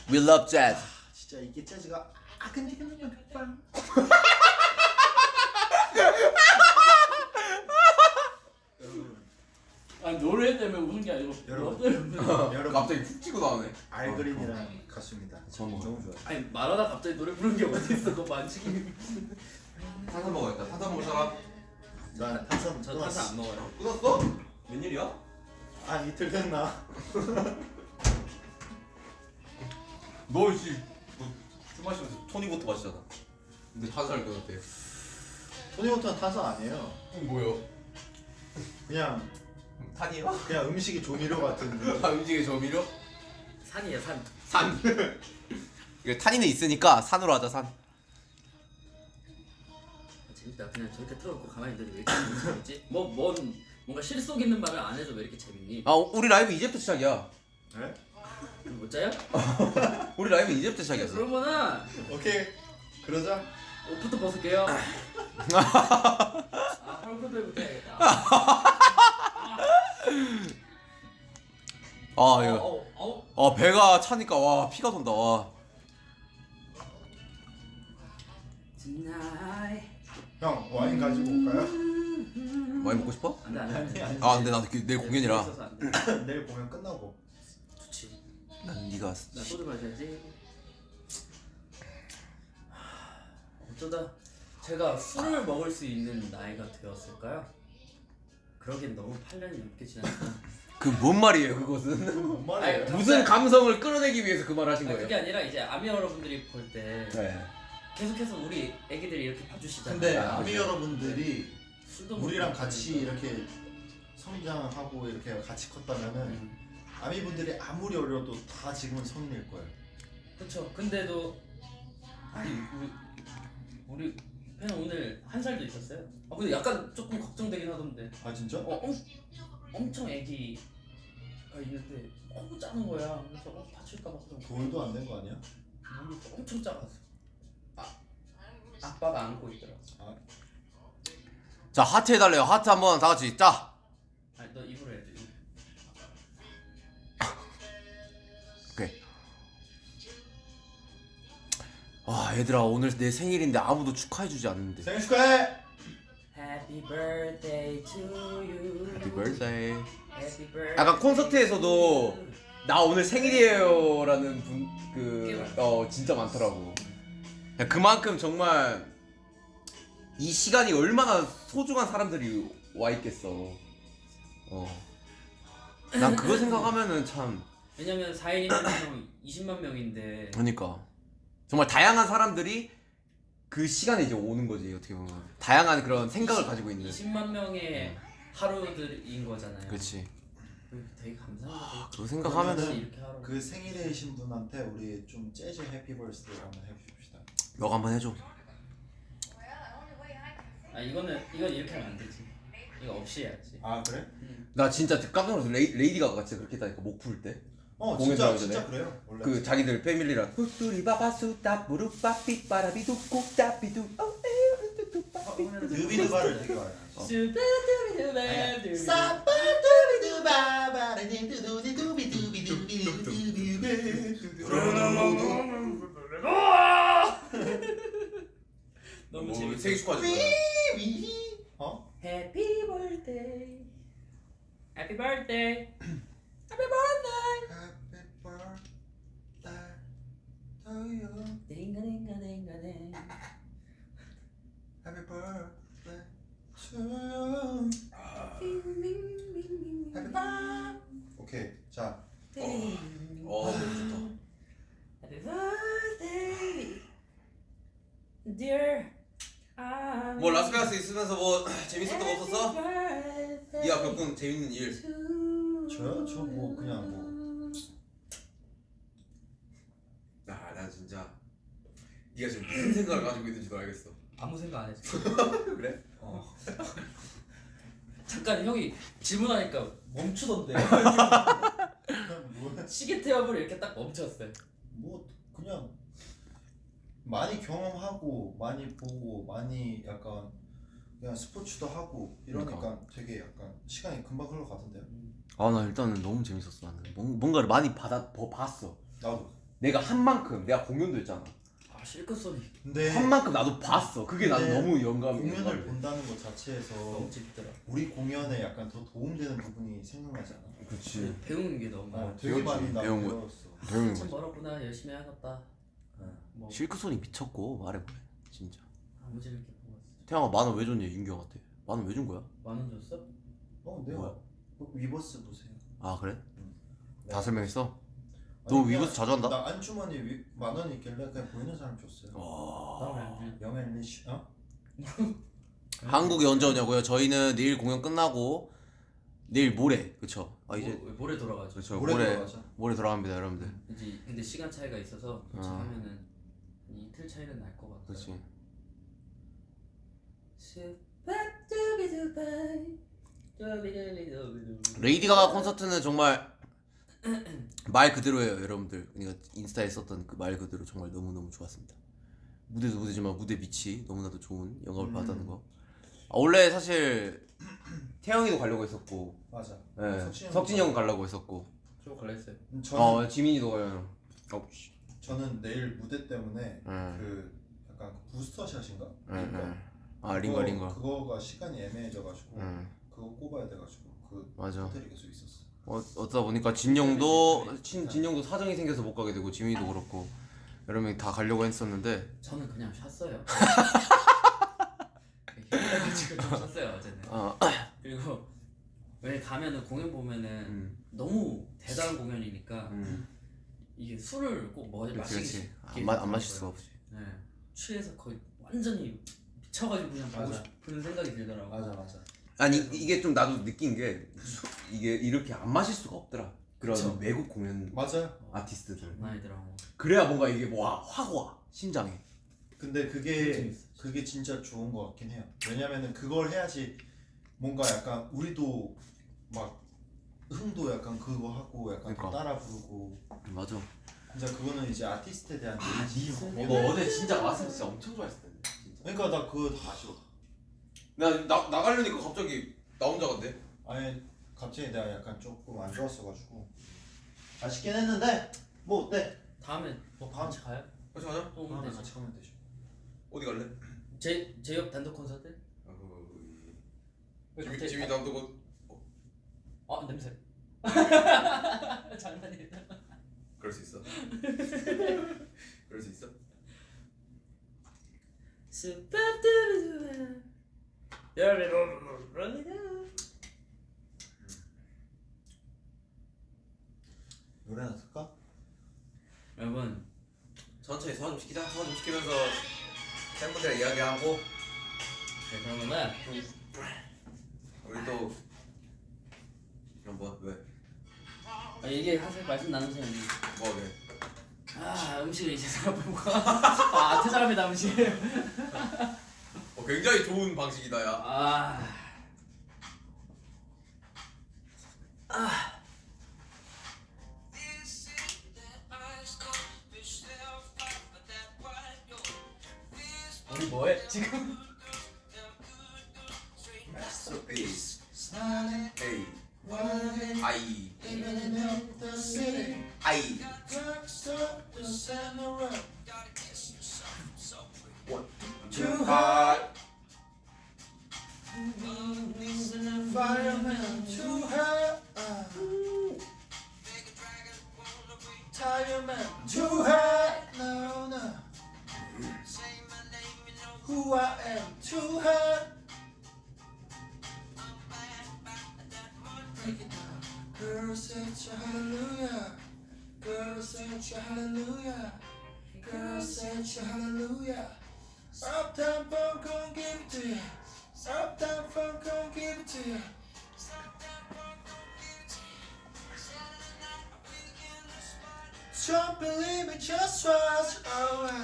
We love jazz 진짜 이게 재즈가 아 근데 근데 빵. 여러분, 아니 노래 때문에 우는 게 아니고 여러분. 너 때문에 여러분 갑자기 푹 치고 나오네 알그린이랑 가수입니다. 저는 너무 좋아요. 아니 말하다 갑자기 노래 부르는 게 어디 있어 그거 많지 탄산 먹어야겠다 탄산 먹을 사람 난 탄산 저 탄산 안 먹어요 끊었어? 웬일이야? 아 이틀 됐나? 너 씨, 술 마시면서 토니부터 마시잖아. 근데 탄산을 끊었대. 토니워터는 탄산 아니에요. 뭐요? 그냥 탄이요? 그냥 음식이 조미료 같은. 아 음식의 조미료? 산이에요 산 산. 이게 탄이는 있으니까 산으로 하자 산. 재밌다. 그냥 저렇게 틀어놓고 가만히 있는데 왜 이렇게 재밌지? 뭐, 뭔 뭔가 실속 있는 말을 안 해서 왜 이렇게 재밌니? 아 우리 라이브 이제부터 시작이야. 네? 못 자요? 우리 라이브 이제부터 시작이었어. 그러면은 오케이 그러자 옷부터 벗을게요. 아, 헐크들부터 해야겠다. 아 어, 이거. 아 배가 차니까 와 피가 돈다 와. 형 와인 가지고 올까요? 많이 먹고 싶어? 안 돼, 안 돼, 안 돼. 아니 아 근데 나도 그- 내일 공연이라. 내일 공연 끝나고 좋지. 난 네가 나 소주 마셔야지. 어쩌다 제가 술을 먹을 수 있는 나이가 되었을까요? 그러기엔 너무 8년이 넘게 지났어. 그뭔 말이에요 그것은? 뭔 말이에요? 아니, 무슨 감성을 끌어내기 위해서 그 말을 하신 아니, 거예요? 그게 아니라 이제 아미 여러분들이 볼 때 네. 계속해서 우리 애기들이 이렇게 봐주시잖아요. 근데 아, 아미 그렇죠. 여러분들이 술도 우리랑 먹고 같이 그러니까. 이렇게 성장하고 이렇게 같이 컸다면은 음. 아미 분들이 아무리 어려도 다 지금은 성인일 거예요. 그쵸. 근데도 아니 우리 우리 팬 오늘 한 살도 있었어요. 아 근데 약간 조금 걱정되긴 하던데. 아 진짜? 어, 엄, 엄청 애기가 있는데 너무 작은 거야. 그래서 어, 다칠까 봐. 돌도 안 된 거 아니야? 모르겠어. 엄청 작았어. 아, 아빠가 안고 있더라. 아, 자 하트 해달래요 하트 한번 다 같이 짜. 아니 너 입으로 아 얘들아 오늘 내 생일인데 아무도 축하해주지 않는데. 생일 축하해! Happy birthday to you. Happy birthday. Happy birthday. 약간 콘서트에서도 나 오늘 생일이에요 라는 분꽤 그. 어 진짜 많더라고. 야, 그만큼 정말 이 시간이 얼마나 소중한 사람들이 와 있겠어. 어. 난 그거 생각하면은 참 왜냐면 4일이면 20만 명인데 그러니까 정말 다양한 사람들이 그 시간에 이제 오는 거지 어떻게 보면 다양한 그런 생각을 가지고 있는. 20만 명의 하루들인 거잖아요. 그렇지. 되게 감사하다. 그거 생각하면은 이렇게 하루. 그 생일이신 분한테 우리 좀 재즈 해피 벌스데이 한번 해줍시다. 너가 한번 해줘. 아 이거는 이건 이렇게 하면 안 되지. 이거 없이 해야지. 아 그래? 나 진짜 깜짝 놀랐어. 레이, 레이디 가가 진짜 그렇게 했다니까 목 풀 때. 어 공연 진짜 진짜 전에? 그래요. 원래 그 자기들 패밀리랑 후뚜리 바바수다 무릎바 삐빠라비두 꼭다비두 뉴비드바를 되게 많이 어. 너무 재밌어. 생일 축하해. 어? Happy birthday. Happy birthday. Happy birthday. 딩가 딩가 딩가 딩. Happy birthday to you. Happy birthday. 오케이 자어 좋다. Happy birthday, dear. 뭐 라스베가스 있으면서 뭐 재밌었던 거 없었어? 없었어? 네가 겪은 재밌는 일. 저요? 저 뭐 그냥 뭐 아, 난 진짜 네가 지금 무슨 생각을 가지고 있는지도 알겠어. 아무 생각 안 했어. 그래? 어. 잠깐 형이 질문하니까 멈추던데. 그냥 뭐, 시계 태엽을 이렇게 딱 멈췄어요. 뭐 그냥 많이 경험하고 많이 보고 많이 약간 그냥 스포츠도 하고 이러니까 되게 약간 시간이 금방 흘러가던데요. 아 나 일단은 너무 재밌었어 나는. 뭔- 뭔가를 많이 받아 버- 봤어. 나도. 내가 한 만큼 내가 공연도 했잖아. 아 실컷 소리. 근데 한 만큼 나도 봤어. 그게 나는 근데 너무 영감이. 공연을. 본다는 것 자체에서 너무 재밌더라. 우리 공연에 약간 더 도움되는 부분이 생각나지 않아? 그렇지. 배우는 게 너무 많아. 어, 되게. 많이 나 배운 거. 배웠어. 배우는 참 거지. 멀었구나 열심히 해야겠다. 어. 뭐 실크소닉 미쳤고 말해보래. 진짜. 아무 질 이렇게 보고 왔어. 태양아 만원 왜 줬냐 윤경한테. 만원 왜 준 거야? 만원 줬어? 어, 내가 뭐야? 어, 위버스 보세요. 아 그래? 네. 다 설명했어? 아니, 너 위버스 자주 한다? 나 안주머니 위, 만원 있길래 그냥 보이는 사람 줬어요. 와. young and rich 어? 한국에 언제 오냐고요? 저희는 내일 공연 끝나고 내일 모레 그쵸? 아 이제 모, 모레 돌아가죠. 그렇죠 모레 모레 돌아가죠. 모레 돌아갑니다 여러분들. 이제 근데 시간 차이가 있어서 도착하면은 이틀 차이는 날 것 같아요. 그렇지. 레이디 가가 콘서트는 정말 말 그대로예요 여러분들 그러니까 인스타에 썼던 그 말 그대로 정말 너무너무 좋았습니다 무대도 무대지만 무대 빛이 너무나도 좋은 영감을 음. 받았는 거 아, 원래 사실 태영이도 가려고 했었고 맞아. 예, 석진이 석진이 형 가려고 했었고 저 갈랬어요. 음, 저는 어 지민이도 가요 어, 씨. 저는 내일 무대 때문에 예, 그 약간 그 부스터 샷인가? 예, 링거. 예. 아 링거 링거 그거가 시간이 애매해져가지고 예, 그거 꼽아야 돼가지고 그 맞아 호텔이 계속 있었어. 어, 어쩌다 보니까 진영도 친, 진영도 사정이 생겨서 못 가게 되고 지민이도 그렇고 여러 명이 다 가려고 했었는데 저는 그냥 쉬었어요. 지금 좀 쉬었어요 어제는. 어, 그리고 왜 가면은 공연 보면은 음, 너무 대단한 공연이니까 음. 이게 술을 꼭 뭐, 그렇지 마시기 그렇지 안, 마, 안 마실 수가 없지 네. 취해서 거의 완전히 미쳐가지고 그냥 가고 맞아. 싶은 생각이 들더라고. 맞아 맞아. 아니 이게 좀 나도 느낀 게 수- 이게 이렇게 안 마실 수가 없더라 그런 그쵸. 외국 공연 맞아요. 아티스트들 나이더라고. 그래야 뭔가 이게 뭐 확 와 심장에 근데 그게. 그게 진짜 좋은 것 같긴 해요. 왜냐면은 그걸 해야지 뭔가 약간 우리도 막 흥도 약간 그거 하고 약간 그러니까. 따라 부르고 맞아 진짜 그거는 이제 아티스트에 대한 아티스트? 예의고. 너 어제 진짜 마스크 진짜 엄청 좋아했을 텐데 진짜 그러니까 나 그거 다 아쉬워. 나, 나 나가려니까 갑자기 나 혼자 간대 아니 갑자기 내가 약간 조금 안 좋았어가지고 아쉽긴 했는데 뭐 어때? 다음에 뭐 같이 가요? 같이 가자 또 오면 다음에 되죠. 같이 가면 되죠. 어디 갈래? 제 제옆 단독 콘서트? 아, 그... 왜 지미, 갑자기- 지미 남도 아 냄새. 장난이다. 그럴 수 있어 그럴 수 있어 스 파드르 여러분 노래 하나 틀까? 여러분 천천히 소화 좀 시키자 소화 좀 시키면서 팬분들이랑 이야기하고 네, 그러면은 우리 또 그럼 뭐 왜? 아, 하실 말씀 나누세요. 뭐 왜? 아 음식을 이제 사람 보고 아 퇴사합니다 음식. 어, 굉장히 좋은 방식이다 야아 우리 뭐해 지금? Masterpiece 아이 아이 too hot. Fireman. too hot. Tired too hot.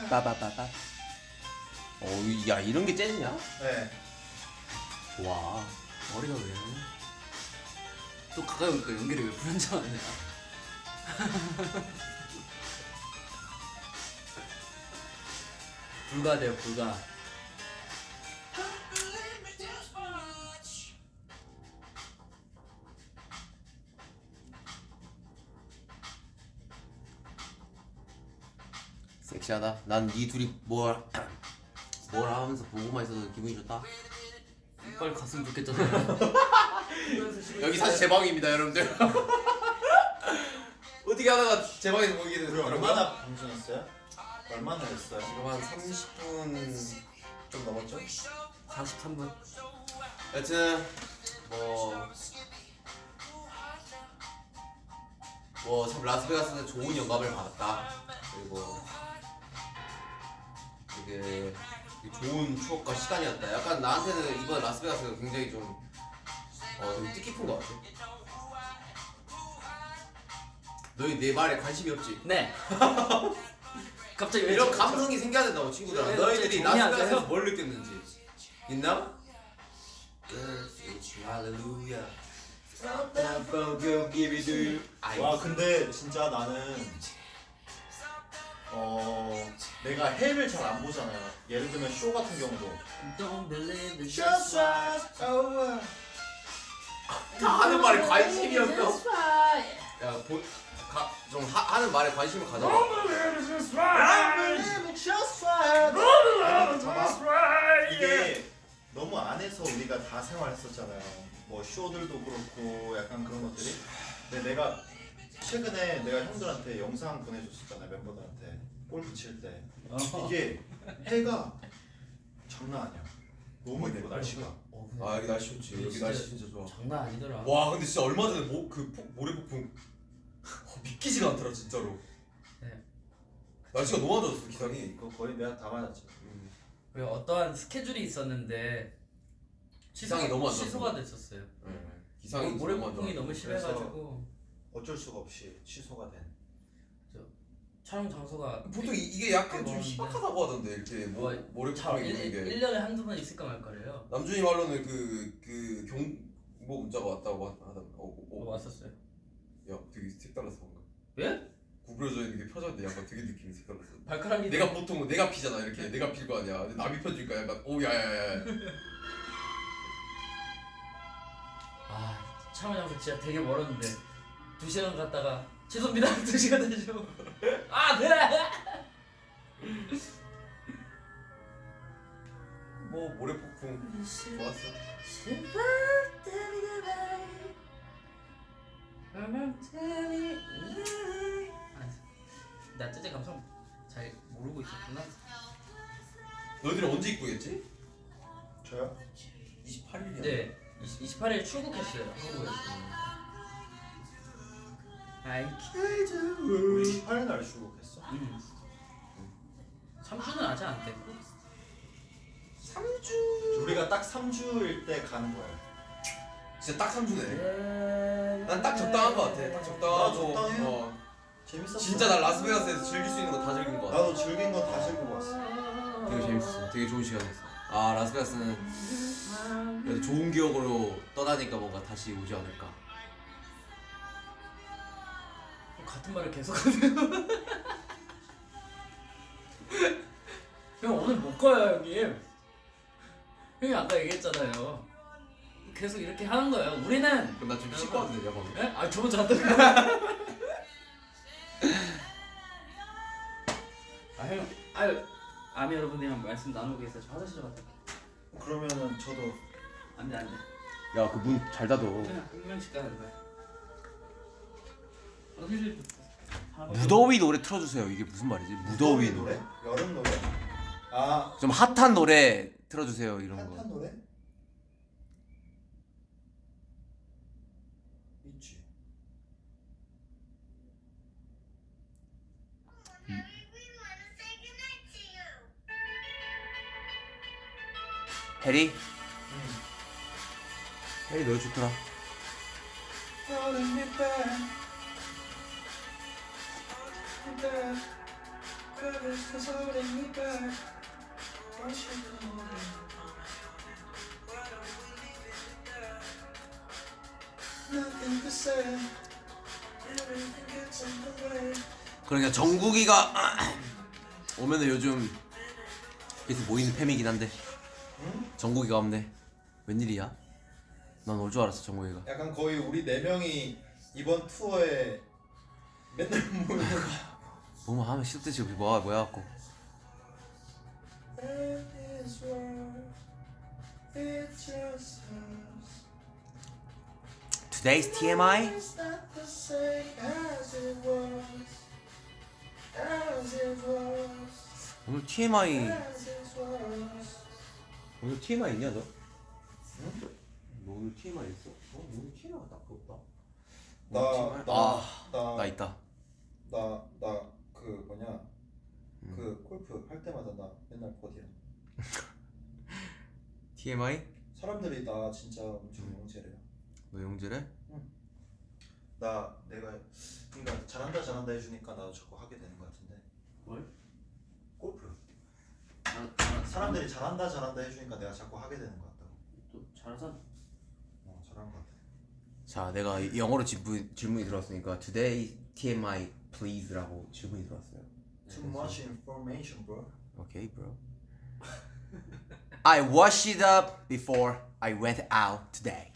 빠바바바 어야 이런 게 재즈냐? 네. 와 머리가 왜? 또 가까이 오니까 연결이 왜 불안정하냐? 불가돼요 불가. 섹시하다. 난 이 둘이 뭘, 뭘 하면서 보고만 있어도 기분이 좋다. 빨리 갔으면 좋겠잖아요. 여기 사실 제 방입니다, 여러분들. 어떻게 하다가 제 방에서 보게 됐더라고요. 얼마나 방송했어요? 얼마나 했어요? 지금 한 30분 좀 넘었죠? 43분. 여튼 뭐. 뭐 참 라스베가스는 좋은 영감을 받았다. 그리고 되게 좋은 추억과 시간이었다. 약간 나한테는 이번 라스베가스가 굉장히 좀, 어, 좀 뜻깊은 것 같아. 너희 내 말에 관심이 없지? 네. 갑자기 왜 이런 저- 감성이 생겨야 된다고 친구들아 왜 너희들이 라스베가스에서? 뭘 느꼈는지 있나? 와 근데 진짜 나는 어 내가 헬을 잘안 보잖아요. 예를 들면 쇼 같은 경우도 Don't believe the Just right over. 다 하는 말에 관심이 없어 야, 보, 가, 좀 하, 하는 말에 관심을 가져봐 Just right. 봐봐. 이게 너무 안에서 우리가 다 생활했었잖아요. 뭐 쇼들도 그렇고 약간 그런 것들이. 근데 내가 최근에 내가 형들한테 영상 보내줬었잖아요 멤버들한테 골프 칠 때. 어. 이게 해가 장난 아니야. 너무 예뻐 날씨가. 어, 근데 아 여기 날씨 좋지 여기 진짜- 날씨 진짜 좋아 장난 아니더라. 와 근데 진짜 얼마 전에 모, 그 폭, 모래 폭풍 어, 믿기지가 않더라 진짜로 네. 날씨가 너무 안 좋았어 기상이 이거 거의 내가 다 맞았지. 그리고 어떠한 스케줄이 있었는데 기상이 너무 안 좋았어. 취소가 됐었어요. 기상이 모래 폭풍이 너무 그래서- 심해가지고 어쩔 수가 없이 취소가 된. 촬영 장소가 보통 이, 이게 약간 좀 희박하다고 하던데 이렇게 뭐, 뭐, 모래폭풍이 일, 이런 게 1년에 한두 번 있을까 말까래요. 남준이 말로는 그, 그 그 경 뭐 문자가 왔다고 하- 하던 어, 어, 어, 어. 왔었어요. 야 되게 색달랐어 뭔가 예? 구부러져 있는 게 펴졌는데 약간 되게 느낌이 색달랐어 발가락이 내가 보통 내가 피잖아 이렇게 내가 필 거 아니야 근데 남이 펴주니까 약간 오 야야야 아 촬영 장소 진짜 되게 멀었는데 두 시간 갔다가 죄송합니다 두 시간 다시고 아 네. 뭐 모래폭풍 좋았어 아, 나 쯔쯔 감성 잘 모르고 있었구나. 너희들이 언제 입구겠지? 저요? 28일이야 네, 20, 28일 출국했어요 한국에서. 아이 우리 18일 날 출국했어. 음. 3주는 아직 안 됐고. 우리가 딱 3주일 때 가는 거예요. 진짜 딱 3주네 네. 난 딱 적당한 거 같아 딱 적당하고. 어. 재밌었어. 진짜 나 라스베가스에서 즐길 수 있는 거 다 즐긴 거 같아 나도 즐긴 거 다 즐기고 왔어. 되게 재밌었어 되게 좋은 시간이었어 아 라스베가스는 그래도 좋은 기억으로 떠나니까 뭔가 다시 오지 않을까 같은 말을 계속하네요. 형 오늘 못 가요 형님. 형이 아까 얘기했잖아요. 계속 이렇게 하는 거예요. 우리는 그럼 나좀 씻고 와도 되냐 방금? 예? 아 저번 주 갔다. 아 형, 아유 아미 여러분들이랑 말씀 나누고 계세요. 저 화장실 좀 갔다. 올게요. 그러면은 저도 안돼 안돼. 야 그 문 잘 닫어 그냥 한 명씩 가는 거야. 무더위 노래 틀어주세요 이게 무슨 말이지? 무더위 노래? 여름 노래? 아 좀 핫한 노래 틀어주세요 이런 거 핫한 노래? 있지. 해리? 해리 노래 좋더라 그러니까 정국이가 오면은 요즘 계속 모이는 팸이긴 한데. 정국이가 없네. 웬일이야? 난 올 줄 알았어 정국이가. 약간 거의 우리 네 명이 이번 투어에 맨날 모이는 뭐만 하면 싫듯이 우리 뭐야 뭐야 갖고. Today's TMI. 오늘 TMI. 오늘 TMI 있냐 너? 응? 너 오늘 TMI 있어? 어 오늘 TMI가 딱히 없다 나, 나, 아, 나, 나 있다 나, 나, 그 뭐냐, 그 골프 할 때마다 나 맨날 버디야. TMI? 사람들이 나 진짜 엄청 영재래요. 너 영재래? 나 내가 그러니까 잘한다 잘한다 해주니까 나도 자꾸 하게 되는 것 같은데. 뭘? 골프. 잘- 잘- 사람들이 잘한다 잘한다 해주니까 내가 자꾸 하게 되는 것 같다고. 또 잘하잖아. 어 잘한 것 같아. 자, 내가 이- 영어로 질문, 질문이 들어왔으니까 Today TMI please라고 질문이 들어왔어요. Too much information, bro. Okay, bro. I washed it up before I went out today.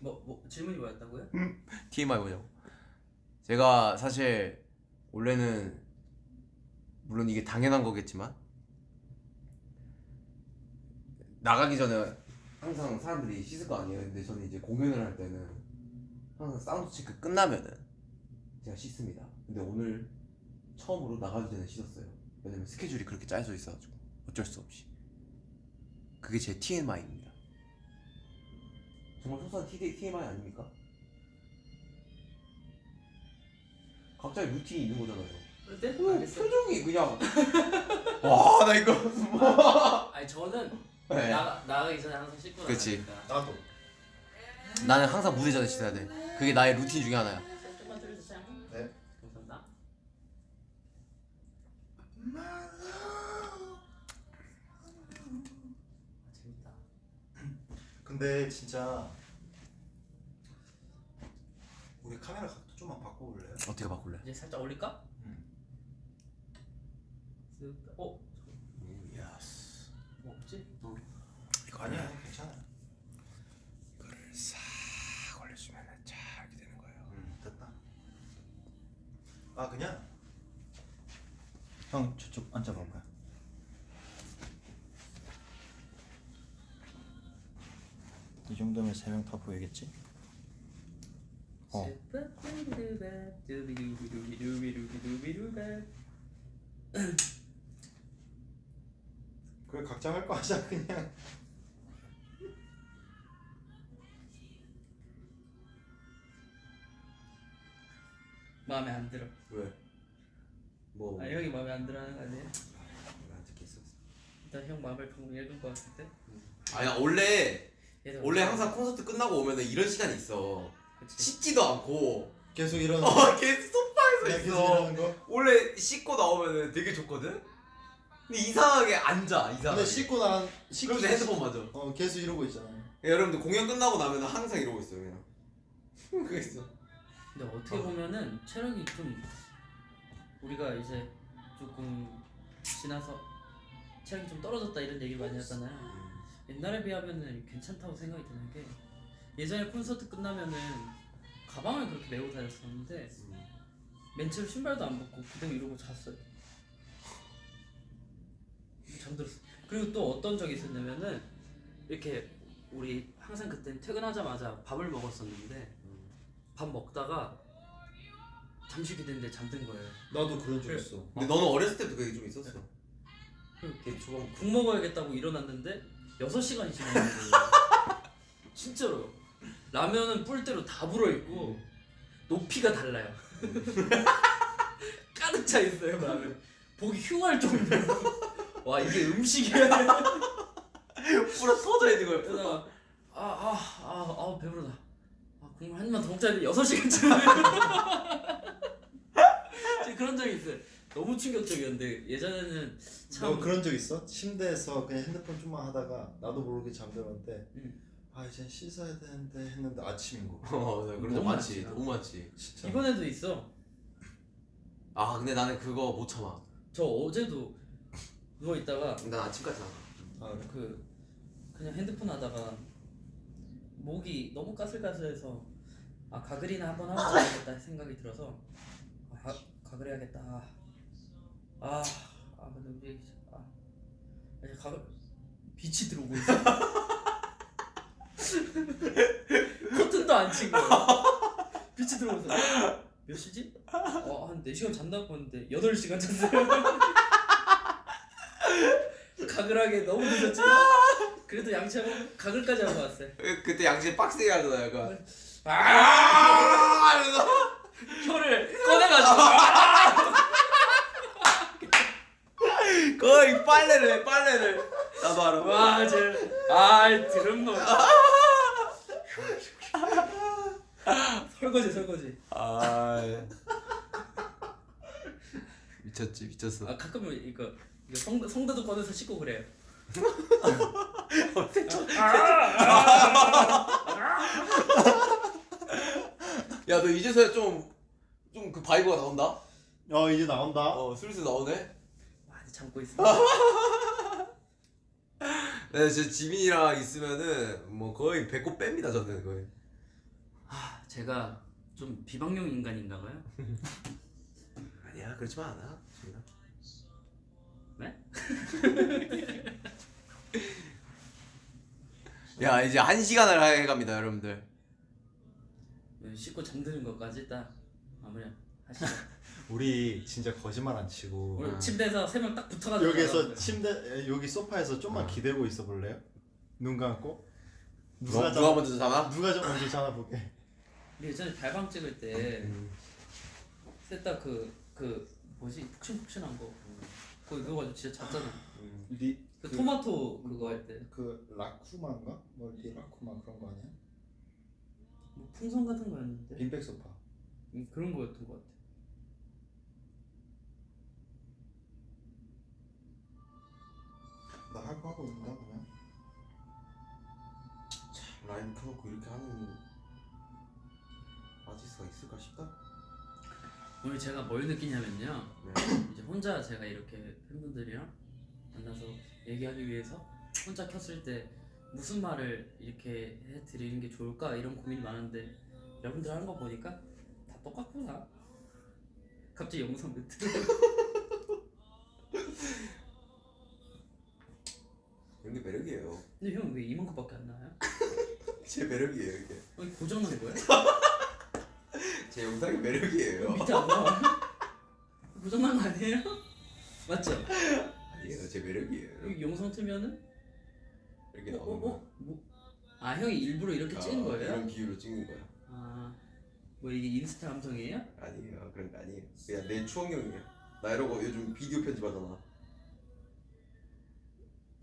뭐, 뭐 질문이 뭐였다고요? TMI 뭐냐고. 제가 사실 원래는 물론 이게 당연한 거겠지만 나가기 전에 항상 사람들이 씻을 거 아니에요. 근데 저는 이제 공연을 할 때는 항상 사운드 체크 끝나면은 제가 씻습니다. 근데 오늘 처음으로 나가기 전에 씻었어요. 왜냐면 스케줄이 그렇게 짜여져 있어가지고 어쩔 수 없이. 그게 제 TMI입니다. 정말 소소한 TMI 아닙니까? 각자의 루틴이 있는 거잖아요. 네? 오, 알겠어. 표정이 그냥 와 나 이거 아니 저는 네. 나가 나가기 전에 항상 씻고 그치. 나가니까. 나도. 나는 항상 무대 전에 씻어야 돼 그게 나의 루틴 중에 하나야 근데 진짜 우리 카메라 각도 좀만 바꿔볼래요? 어떻게 바꿀래? 이제 살짝 올릴까? 음. 쓱. 어? yes 뭐 없지? 어. 이거 아니야 괜찮아. 이거를 싹 올려주면 잘 이렇게 되는 거예요 음 됐다. 아 그냥 형 저쪽 앉아볼까요? 이 정도면 세 명 다 보이겠지? 어. 그래 각자 할 거 하자 그냥. 마음에 안 들어. 왜? 뭐 아 형이 마음에 안 들어 하는 거 아니에요? 안 듣겠어 일단 형 마음을 방금 읽은 거 때. 아니 원래 원래 항상 콘서트 끝나고 오면은 이런 시간이 있어 그치. 씻지도 않고 계속 이런. 어 계속 소파에서 있어. 원래 씻고 나오면은 되게 좋거든? 근데 이상하게 앉아 이상하게 근데 씻고 난 씻고 그러면서 핸드폰 맞아 어 계속 이러고 있잖아. 여러분들 공연 끝나고 나면 항상 이러고 있어요 그냥 그거 있어 근데 어떻게 보면은 체력이 좀 우리가 이제 조금 지나서 체력이 좀 떨어졌다 이런 얘기를 많이 하잖아요. 옛날에 비하면은 괜찮다고 생각이 드는 게 예전에 콘서트 끝나면은 가방을 그렇게 메고 다녔었는데 맨체로 신발도 안 벗고 그대로 이러고 잤어요. 잠들었어. 그리고 또 어떤 적이 있었냐면은 이렇게 우리 항상 그때 퇴근하자마자 밥을 먹었었는데 밥 먹다가 잠시 기대는데 잠든 거예요. 나도 그런 적. 있어. 근데 너는 어렸을 때도 그게 좀 있었어 그 되게 초반 국 먹어야겠다고 일어났는데 6시간이 지난 거예요. 진짜로. 라면은 뿔대로 다 불어있고 높이가 달라요. 가득 차 있어요 라면. 보기 흉할 정도로. 와 이게 음식이야. 풀어 터져 있는 거야 그러다가 아아 아 아, 아, 배부르다. 아, 국물 한 입만 더 먹자 했는데 6시간째. 그런 적이 있어요. 너무 충격적이었는데 예전에는 참 너 그런 적 있어? 침대에서 그냥 핸드폰 좀만 하다가 나도 모르게 잠들었는데 음. 아 이제 씻어야 되는데 했는데 아침인 거. 어나 그런 적 너무 많지 많지. 너무 많지 진짜. 이번에도 있어. 아 근데 나는 그거 못 참아 저 어제도 누워 있다가 난 아침까지 안 아, 그래? 그 그냥 핸드폰 하다가 목이 너무 까슬까슬해서 아 가글이나 한번 하고 자야겠다 생각이 들어서 아, 가, 가글 해야겠다. 아, 아 근데 우리 아 이제 가글 빛이 들어오고 있어. 커튼도 안 친 거야. 빛이 들어오면서 몇 시지? 어 한 4시간 잤나 보는데 8시간 잤어요. 가글하게 너무 늦었지만 그래도 양치하고 가글까지 하고 왔어요. 그- 그때 양치 빡세게 하잖아 약간 아 이러면서 혀를 꺼내가지고 거의 빨래를 해 빨래를 나도 알아 와, 쟤, 아, 드럼 놈. 설거지 설거지. 아 미쳤지 미쳤어. 아 가끔 이거 이거 성대 성대도 꺼내서 씻고 그래요. 야 너 이제서야 좀 좀 그 vibe가 나온다. 어 이제 나온다. 어 슬슬 나오네. 참고 있습니다. 네, 진짜 지민이랑 있으면은 뭐 거의 배꼽 뺍니다 저는 거의. 아 제가 좀 비방용 인간인가 봐요. 아니야 그렇지만 않아. 지민아. 네? 야 이제 한 시간을 해갑니다 여러분들. 네, 씻고 잠드는 것까지 딱 마무리 하시죠. 우리 진짜 거짓말 안 치고 우리 침대에서 세 명 딱 붙어가지고 자라고요. 침대 에, 여기 소파에서 좀만 어. 기대고 있어 볼래요? 눈 감고 누가, 자- 누가 먼저 자나? 누가 좀 먼저 자나 보게. 우리 예전에 달방 찍을 때 셋다 그 그 뭐지 푹신푹신한 거 그거 이거 가지고 진짜 잤잖아. 리, 그, 그- 토마토 그거 할 때. 그 라쿠마인가? 뭐 리 라쿠마 그런 거 아니야? 뭐 풍선 같은 거였는데 빈백 소파. 음, 그런 거였던 것 같아. 나 할 거 하고 있나 그냥? 라이브 켜놓고 이렇게 하는 아티스트가 있을까 싶다. 오늘 제가 뭘 느끼냐면요. 네. 이제 혼자 제가 이렇게 팬분들이랑 만나서 얘기하기 위해서 혼자 켰을 때 무슨 말을 이렇게 해드리는 게 좋을까 이런 고민이 많은데 여러분들 하는 거 보니까 다 똑같구나. 갑자기 영상 멘트. 이런 게 매력이에요. 근데 형 왜 이만큼밖에 안 나와요? 제 매력이에요 이게. 아니 고장난 거야? 제 영상의 매력이에요. 밑에 안 나와? 고장난 거 아니에요? 맞죠? 아니에요 제 매력이에요. 여기 영상 틀면은 이렇게 어, 어, 나오는 어? 뭐? 아 형이 일부러 이렇게 찍은 아, 거예요? 이런 비유로 찍는 거야. 아, 뭐 이게 인스타 감성이에요? 아니에요 그런 거 아니에요. 그냥 내 추억용이에요. 나 이러고 요즘 비디오 편집하잖아.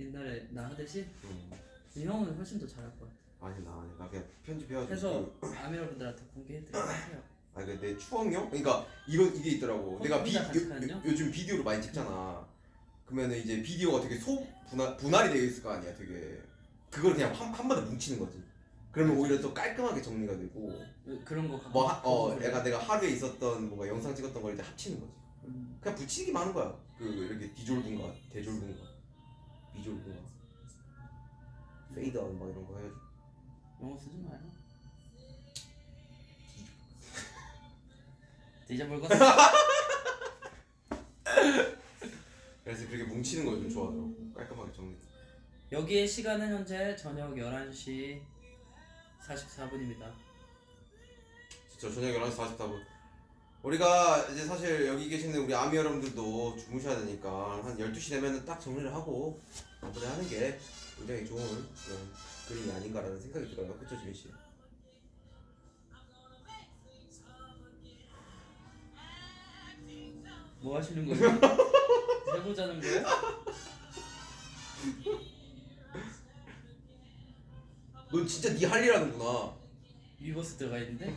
옛날에 나 하듯이? 음. 근데 형은 훨씬 더 잘할 것 같아. 아니 나 아니 나 그냥 편집해가지고. 해서 그- 아미러분들한테 공개해드리고 하세요. 아니 그내 추억용? 그러니까 이런 이게 있더라고. 어, 내가 비, 혼자 같이 요, 가는요? 요, 요즘 비디오를 많이 찍잖아. 그러면은 이제 비디오가 되게 소 분할 분할이 되어 있을 거 아니야. 되게 그걸 그냥 한, 한 번에 뭉치는 거지. 그러면 오히려 더 깔끔하게 정리가 되고 그런 거 갖고 뭐 하, 어 그런 거 내가 내가 하루에 있었던 뭔가 영상 찍었던 걸 이제 합치는 거지. 음, 그냥 붙이기만 하는 거야. 그 이렇게 디졸븐가 대졸븐가 비졸븐가 페이드아웃 막 이런 거 해가지고. 영어 쓰지 마요. 디자볼건 그래서 그렇게 뭉치는 걸좀 좋아하더라고. 깔끔하게 정리. 여기의 시간은 현재 저녁 11시 44분입니다. 진짜 저녁 11시 44분. 우리가 이제 사실 여기 계시는 우리 아미 여러분들도 주무셔야 되니까 한 12시 되면은 딱 정리를 하고 마무리 하는 게 굉장히 좋은 그런 그림이 아닌가라는 생각이 들어요. 그쵸 지민 씨? 뭐 하시는 거예요? 해보자는 거예요? 넌 진짜 네 할 일 하는구나. 위버스 들어가 있는데?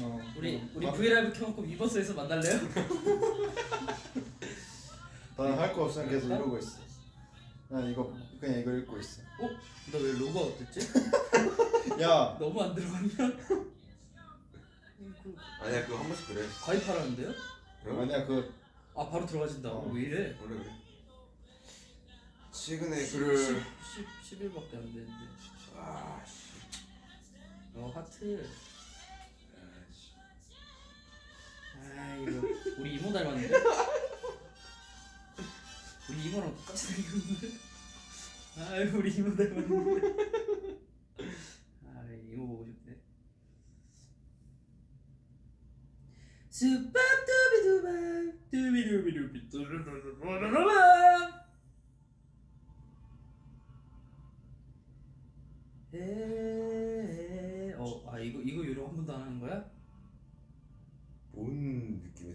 어. 우리 우리 나- 브이라이브 켜놓고 위버스에서 만날래요? 나는 할 거 없으면 계속 이러고 있어. 난 이거 그냥 이거 읽고 있어. 어? 나왜 로고 어땠지? 야, 너무 안 들어갔냐? 아니야 그거 한 번씩 그래. 가입하라는데요? 아니야 그 아 바로 들어가진다. 어. 왜 이래? 원래 그래. 최근에 글을 10, 10, 10일밖에 안 됐는데. 아 씨. 어 하트. 아 이거 우리 이모 닮았는데? 우리 이모랑 똑같이 생겼는데? 아 우리 이모 닮았는데? 아 이모 보고 싶네. 수밥 두비두밥 두비두비두비 뚜루루루루루루루 에에에 어아 이거 이거 요령 한 번도 안 하는 거야?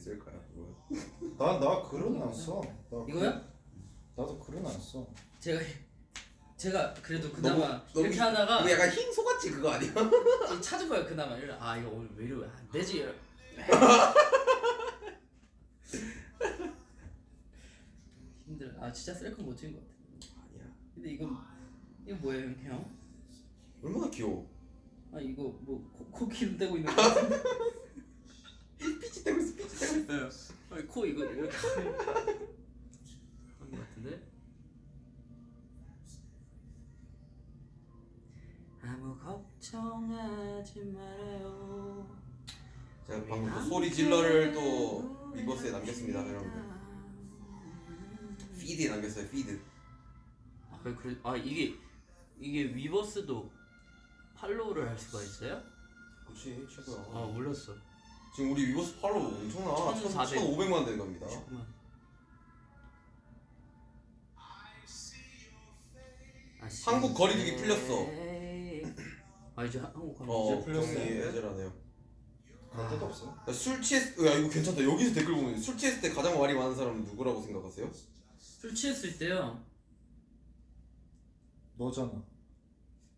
뭔 느낌이 쓸까요 그거? 나나 글은 안 써. 나 글- 이거요? 나도 글은 안 써. 제가 제가 그래도 그나마 이렇게 하다가 이거 약간 흰 소같이 그거 아니야? 좀 찾은 거예요 그나마 이래 아 이거 오늘 왜 이러면 안 되지 힘들어 아 진짜 셀카 못 찍은 것 같아 아니야. 근데 이거 이거 뭐예요 형? 얼마나 귀여워. 아 이거 뭐 코, 코 기름 떼고 있는 거 같은데 피지 떼고 있어. 피지 떼고 있어. 아니 코 이거 이렇게 하는 거 같은데 아무 걱정하지 말아요 제가 방금 또 소리 질러를 또 위버스에 남겼습니다, 여러분들. 피드에 남겼어요. 피드. 아, 그래, 그래, 아 이게 이게 위버스도 팔로우를 할 수가 있어요? 그렇지 최고야. 아 몰랐어. 지금 우리 위버스 팔로우 엄청나. 1400. 1,500만 대 갑니다. 잠깐만. 아, 한국 거리두기 풀렸어. 아 이제 한- 한국 거리두기 어, 풀렸어요. 정리 없어요. 야, 술 취했, 야 이거 괜찮다. 여기서 댓글 보면 술 취했을 때 가장 말이 많은 사람은 누구라고 생각하세요? 술 취했을 때요. 너잖아.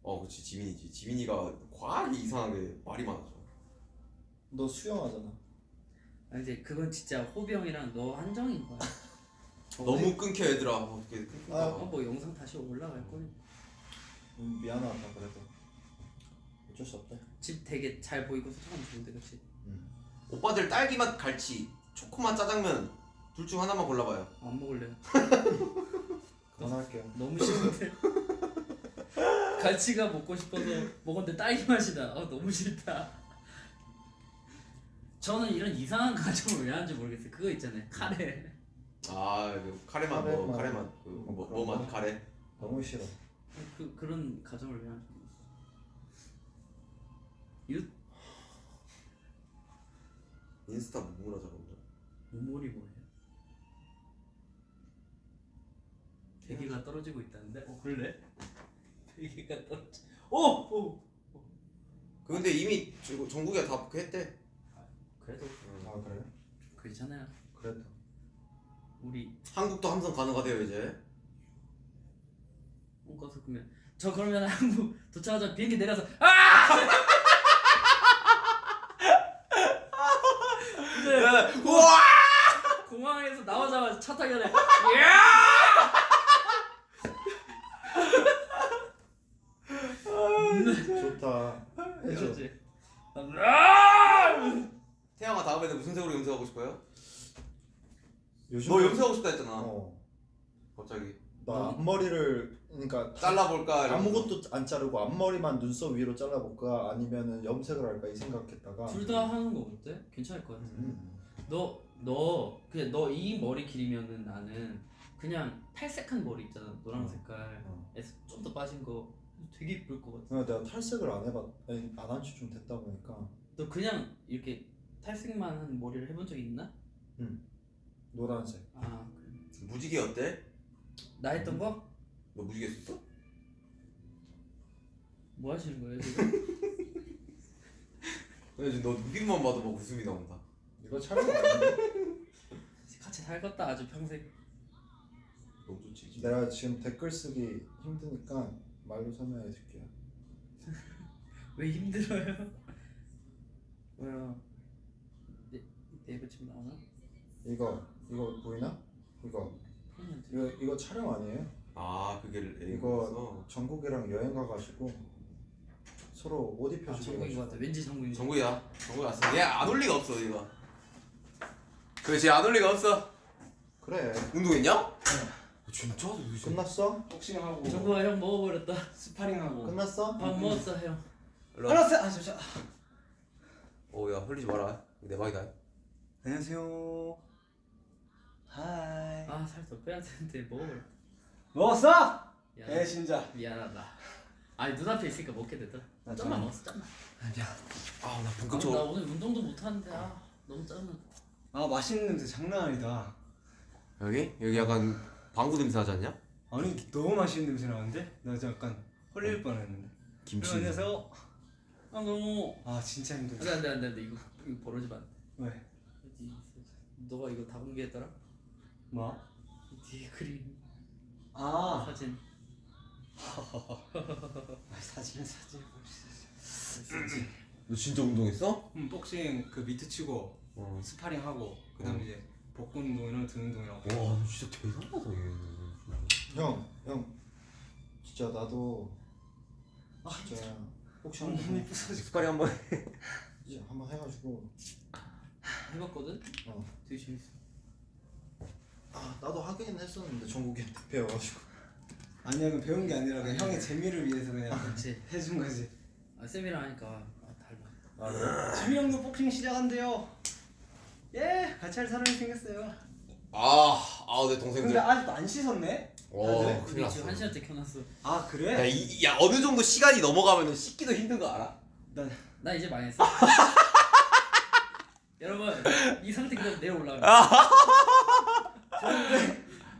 어, 그렇지 지민이지. 지민이가 과하게 이상하게 말이 많아져. 너 수영하잖아. 아 근데 그건 진짜 호비 형이랑 너 한정인 거야. 너무 끊겨 얘들아. 어떻게 끊겨? 아, 어, 뭐 영상 다시 올라갈 거니. 음, 미안하다 그래도. 어쩔 수 없다. 집 되게 잘 보이고 소통하면 좋은데 그렇지? 오빠들 딸기맛 갈치, 초코맛 짜장면 둘 중 하나만 골라봐요. 안 먹을래요. 그만할게요. 너무 싫은데. 갈치가 먹고 싶어서 먹었는데 딸기 맛이 나. 어, 너무 싫다. 저는 이런 이상한 가정을 왜 하는지 모르겠어요. 그거 있잖아요. 카레. 아, 그 카레맛 뭐 카레맛. 카레맛 그뭐 뭐? 카레. 너무 싫어. 그 그런 가정을 왜 하는지. 유 인스타 무무라 저런다. 모몰이 뭐예요? 대기가 떨어지고 있다는데? 어 그래? 대기가 떨어지. 오! 오! 그 근데 이미 저- 전국에 다 했대. 그래도 아 그래? 괜찮아요. 그래도. 우리 한국도 함성 가능하대요 이제. 홈커서 그러면 저 그러면 한국 도착하자 비행기 내려서 아! 근데 우와! 공항에서 나오자마자 차 타기 전에 야! 좋다. 해줘. 그렇지. 아! 다음에는 무슨 색으로 염색하고 싶어요? 요즘 너 염색하고 싶다 했잖아. 어. 갑자기 나 앞머리를 그러니까 잘라볼까? 이러면서. 아무것도 안 자르고 앞머리만 눈썹 위로 잘라볼까 아니면은 염색을 할까 이 생각했다가 둘 다 하는 거 어때? 괜찮을 것 같아. 음. 너, 너, 그냥 너 이 머리 길이면은 나는 그냥 탈색한 머리 있잖아. 노란 어. 색깔에서 좀더 빠진 거 되게 이쁠 것 같아. 그냥 내가 탈색을 안 해봤 아니 안한 지좀 됐다 보니까 너 그냥 이렇게 탈색만 한 머리를 해본 적 있나? 노란색 아, 그래. 무지개 어때? 나 했던 거? 너 무지개 썼어? 뭐 하시는 거예요 지금? 근데 지금 너 눈빛만 봐도 막 웃음이 나온다. 이거 촬영 아닌데? 같이 살겠다 아주 평생. 너무 좋지. 내가 지금 댓글 쓰기 힘드니까 말로 설명해 줄게요 왜 힘들어요? 왜요? 네, 지금 나오나? 이거 이거 보이나? 이거. 이거 이거 촬영 아니에요? 아 그게 이거 이거 전국이랑 여행 가가지고 서로 옷 아, 입혀주고 정국인 것 같아. 왠지 정국인. 정국이야. 정국이 왔어. 얘안 올 리가 없어 이거. 그렇지 안 올 리가 없어. 그래 운동했냐? 진짜? 끝났어? 복싱하고 정국아 형 먹어버렸다. 스파링하고 끝났어? 밥 먹었어 형. 알았어 아 잠시만 오야 흘리지 마라. 내 방이다. 안녕하세요 hi 아 살 더 빼야 되는데 먹어버렸다. 먹었어? 미안. 배신자 미안하다. 아니 눈앞에 있으니까 먹게. 나 좀만 좀- 먹었어 좀만. 아니야 아나 아, 나 본격적으로. 오늘 운동도 못 하는데 아 너무 짜증나. 아 맛있는 냄새 장난 아니다 여기 여기 약간 방구 냄새 나지 않냐? 아니 너무 맛있는 냄새 나는데? 나 약간 헐릴 뻔했는데 김치. 안녕하세요 아 너무 아 진짜 힘들어 안돼 안돼 안돼 이거 이거 벌어지면 안 돼. 왜? 너가 이거 다 공개했더라? 뭐? 뒤에 그림 아 사진 아, 사진은 사진. 너 진짜 운동했어? 음, 복싱 그 미트 치고 어. 스파링 하고 그 다음 어. 에 이제 복근 운동이랑 등 운동이랑. 와, 너 진짜 대단하다 얘. 형, 형, 진짜 나도 진짜 혹시 너무 한번 이쁘서 스파링 한번. 이제 한번 해가지고 해봤거든? 어. 되게 재밌어 아 나도 하긴 했었는데 정국이한테 배워가지고 아니야 그 배운 게 아니라 그냥 형의 재미를 위해서 그냥 그렇지 해준 거지. 아 쌤이랑 하니까 아, 달라 아 그래? 지민 형도 복싱 시작한대요. 예, 같이 할 사람이 생겼어요. 아, 아, 내 동생들. 근데 아직도 안 씻었네? 어, 네? 큰일 났어. 지금 한 시간째 켜놨어 아 그래? 야, 이, 야, 어느 정도 시간이 넘어가면 씻기도 힘든 거 알아? 난 나 이제 망했어 여러분 이 상태 그대로 내려 올라가면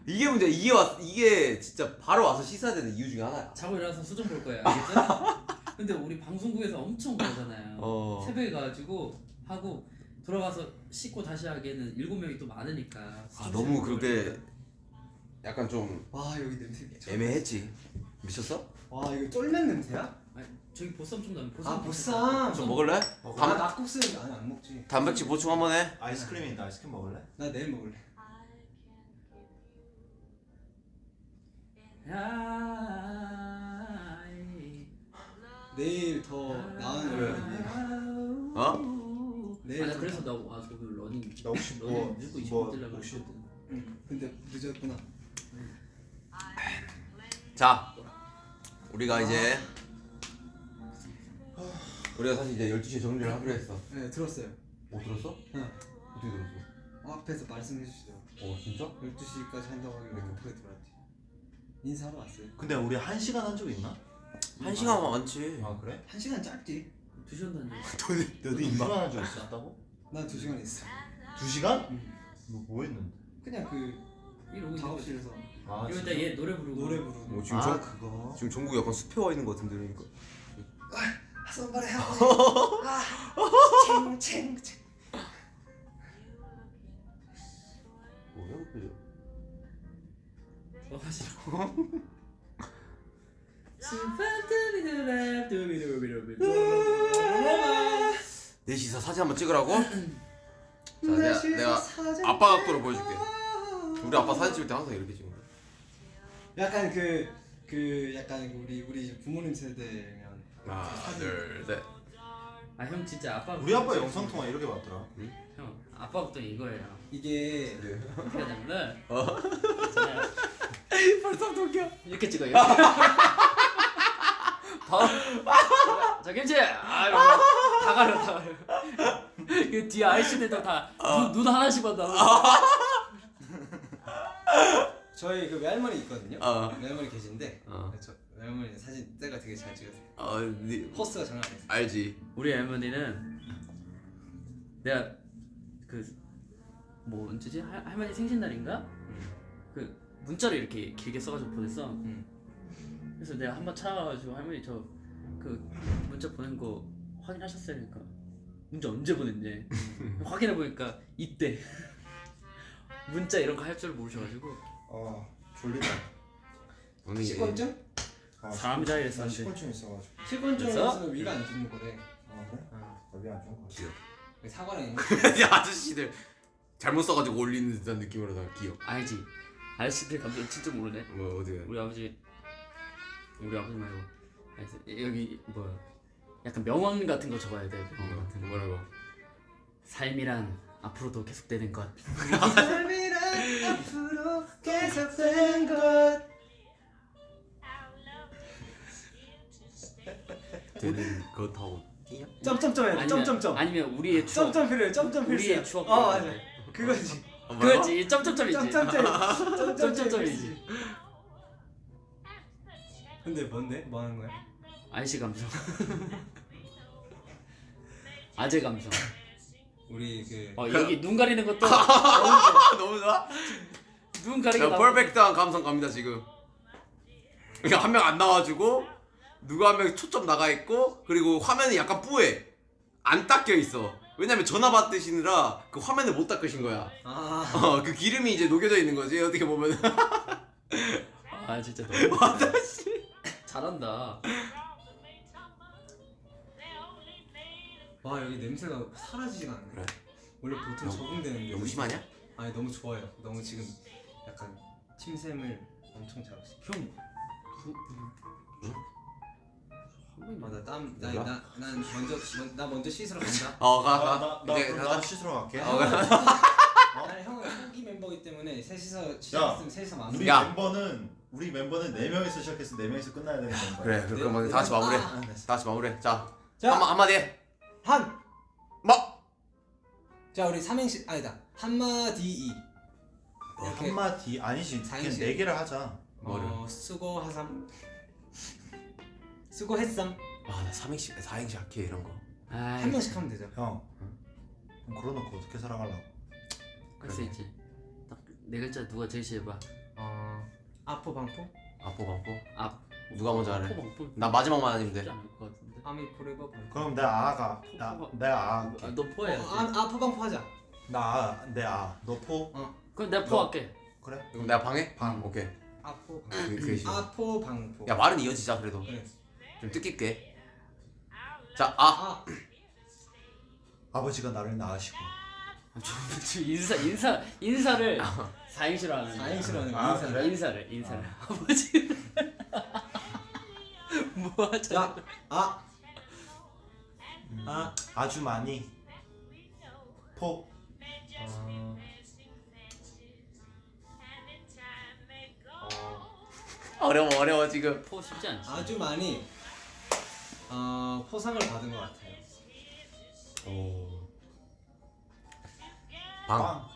이게 문제. 이게 왔, 이게 진짜 바로 와서 씻어야 되는 이유 중에 하나야. 자고 일어나서 수정 볼 거야 알겠죠? 근데 우리 방송국에서 엄청 그러잖아요 어. 새벽에 가가지고 하고 돌아가서 씻고 다시 하기에는 일곱 명이 또 많으니까 아, 너무 볼 그렇게. 약간 좀 와 여기 냄새. 애매했지. 미쳤어? 와 이거 쫄면 냄새야? 아니, 저기 보쌈 좀 나면 보쌈 아 보쌈. 좀 먹을래? 아 단, 낙국수 아니 안 먹지. 단백질 보충 한번 해. 아이스크림인데 아이스크림 먹을래? 나 내일 먹을래. 내일 더 나은 걸. 어? 내일 더 그래서 나- 나 아, 저기 러닝 나 혹시 뭐, 러닝 무조건 20분 뭐 뛰려고 혹시 했거든 응. 근데 늦었구나. 자, 우리가 이제 우리가 사실 이제 12시에 정리를 하기로 했어. 네 들었어요. 못 들었어? 응. 어떻게 들었어? 어, 앞에서 말씀해 주시더라고. 어, 진짜? 12시까지 한다고 하길래 급하게 들어왔지. 인사하러 왔어요. 근데 우리 한 시간 한 적 있나? 한 시간 많지. 아 그래? 한 시간 짧지. 두 시간 다니 너도 두 시간 한적 있었다고? 난두 시간 있어. 두 시간? 응. 뭐, 뭐 했는데? 그냥 그 이러고 작업실에서 아 이러다 얘 노래 부르고 노래 부르고. 뭐 지금 아 정, 그거 지금 종국 약간 숲에 와 있는 것 같은데 그러니까. 손발에 하고. 아, 챙챙 챙. 뭐야 그어 싫어 넷이서 사진 한번 찍으라고? 자 내가 내가 아빠 각도로 보여줄게. 우리 아빠 사진 찍을 때 항상 이렇게 찍는 거야. 약간 그, 그 약간 우리 우리 부모님 세대면 하나 둘 셋. 아 형 진짜 아빠 우리 아빠 영상 통화 이렇게 봤더라. 형 아빠 걱정 이거예요 이게 어떻게 하냐면은 어? 벌써 웃겨. 이렇게 찍어요 이렇게. 바로 자 김치 아 이러고 다 가려 다 가려 그 뒤에 아이씨들도 다눈 눈 하나씩 봤다 저희 그 외할머니 있거든요. 어. 외할머니 계신데 어. 저 외할머니 사진 때가 되게 잘 찍으세요 아, 네. 포스가 장난 아니에요 알지 우리 할머니는 내가 그뭐 언제지? 할, 할머니 생신날인가? 응. 그 문자를 이렇게 길게 써가지고 보냈어 응. 그래서 내가 한번 찾아가가지고 할머니 저 그 문자 보낸 거 확인하셨어요? 그러니까 문자 언제 보냈냐 확인해보니까 이때 문자 이런 거 할 줄 모르셔가지고 어 졸리다 10번쯤? 3자에 산대 19층 있어가지고. 7번째에서? 위가 안 죽는 거래? 아 그래? 어위안 죽는 거지 사과랑 있는 아저씨들 잘못 써가지고 올리는 듯한 느낌으로 다 기억. 알지? 아저씨들 감정 진짜 모르네. 뭐 어디가 우리 아버지 우리 아버지 말고. 여기 뭐 약간 명언 같은 거 적어야 돼. 명언 같은 거 뭐라고? 삶이란 앞으로도 계속되는 것. 삶이란 앞으로 계속되는 것. 하고 띠야? 점점점 해야 돼. 점점점. 아니면 우리의 추억 점점 필요해. 점점 필요해. 우리의 추억 어 맞아. 그거지. 어? 그거지 점점점이지 점점점. 점점점이지 근데 뭔데? 뭐 하는 거야? 아이씨 감성 아재 감성 우리 그 어 여기 눈 가리는 것도 아, 너무 좋아. 눈 나오고 퍼펙트한 감성 갑니다 지금. 그냥 한명 안 나와주고 누가 한명 초점 나가 있고 그리고 화면이 약간 뿌해 안 닦여 있어. 왜냐면 전화 받으시느라 그 화면을 못 닦으신 거야. 아. 어, 그 기름이 이제 녹여져 있는 거지 어떻게 보면. 아 진짜 너무 아저씨. 잘한다. 와 여기 냄새가 사라지지가 않네. 그래? 원래 보통 너무- 적응되는데 너무 심하냐? 아니 너무 좋아요. 너무 지금 약간 침샘을 엄청 잘하시. 형. 아나땀나난 먼저 먼- 나 먼저 씻으러 간다. 어, 가, 아, 가. 나, 나, 이제. 나 씻으러 갈게 어, 가. 아니 형은 초기 멤버이기 때문에 셋이서 야, 시작했으면 셋이서 마무리. 우리 야. 멤버는 우리 멤버는 네 명이서 시작해서 네 명이서 끝나야 되는 멤버야 그래, 네, 그럼 네, 다 같이 마무리해. 아. 아, 됐어. 다 같이 마무리해. 자, 자, 한마 한마디 해. 한. 뭐? 자 우리 삼행시 아니다 한마디 이. 어, 한마디 아니지 그냥. 네 개를 하자 뭐를? 어 수고 하삼. 수고했삼. 아, 나 삼행시, 사행시 할게 이런 거. 아이, 한 명씩 하면 되죠. 형 그럼 그러놓고 어떻게 살아가려고 할수 있지. 딱네 글자 누가 제시해봐. 어 아포 방포. 아포 방포. 앞. 누가 먼저 하래? 포나 마지막만 아니면 돼. 아미 forever. 그럼 내가 아가 나, 내가 아 아, 너 포해야지. 어, 아, 아 포 방 포 하자. 나내 아 너포 그럼 내가 너- 포할게. 그래 그럼 내가 방해? 방. 오케이. 아포. 그, 싫어. 아포 방포. 야, 말은 이어지자 그래도. 그래. 좀 뜻깊게. 자, 아. 아 아버지가 나를 낳으시고 저 인사 인사 인사를 사행시로 하는 거야. 사행시로 하는 아, 인사. 그래? 인사를 인사를 아버지 뭐 하자 자, 아, 음, 아. 아주 많이 포 어, 어려워, 어려워 지금. 포 쉽지 않지 아주 많이 어, 포상을 받은 것 같아요. 오. 방. 빵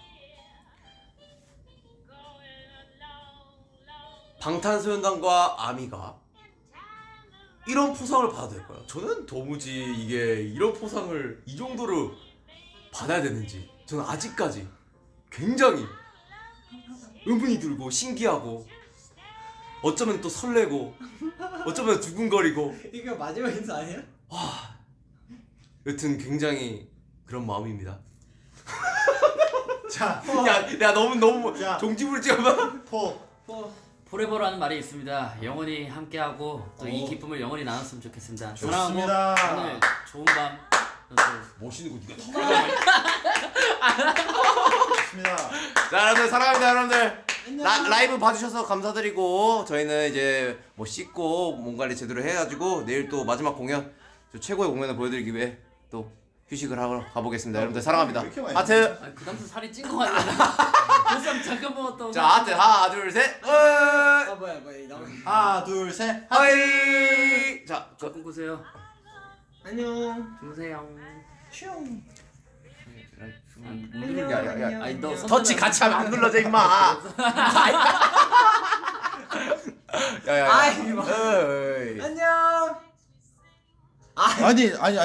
방탄소년단과 아미가 이런 포상을 받아야 될까요? 저는 도무지 이게 이런 포상을 이 정도로 받아야 되는지 저는 아직까지 굉장히 의문이 들고 신기하고 어쩌면 또 설레고 어쩌면 두근거리고 이거 마지막 인사 아니야? 여튼 굉장히 그런 마음입니다. 자, 야, 야 너무 너무 야. 종지부를 찍어봐. 포 포. 포레버라는 말이 있습니다 영원히 함께하고 또이 오. 기쁨을 영원히 나눴으면 좋겠습니다 좋습니다. 사랑하고 오늘 좋은 밤또 멋있는 거 네가 좋습니다. 자 여러분들 사랑합니다 여러분들 라, 라이브 봐주셔서 감사드리고 저희는 이제 뭐 씻고 몸 관리 제대로 해가지고 내일 또 마지막 공연 저 최고의 공연을 보여드리기 위해 또 휴식을 하러 가보겠습니다. 여러분들 사랑합니다. 하트! 아, 그 다음부터 살이 찐거 아니야 보쌈 잠깐 먹었다고 자 하트! 하나 둘 셋! 아 뭐야 뭐야 나 하나, 둘, 셋. Hi! 자 그, 꿈꾸세요. 안녕. 주무세요. 슝. 안 누르는 게 아니라, 야, 아니 너 터치 같이 하면 안 눌러져 임마. 야야야. 뭐. 안녕. 아니, 아니,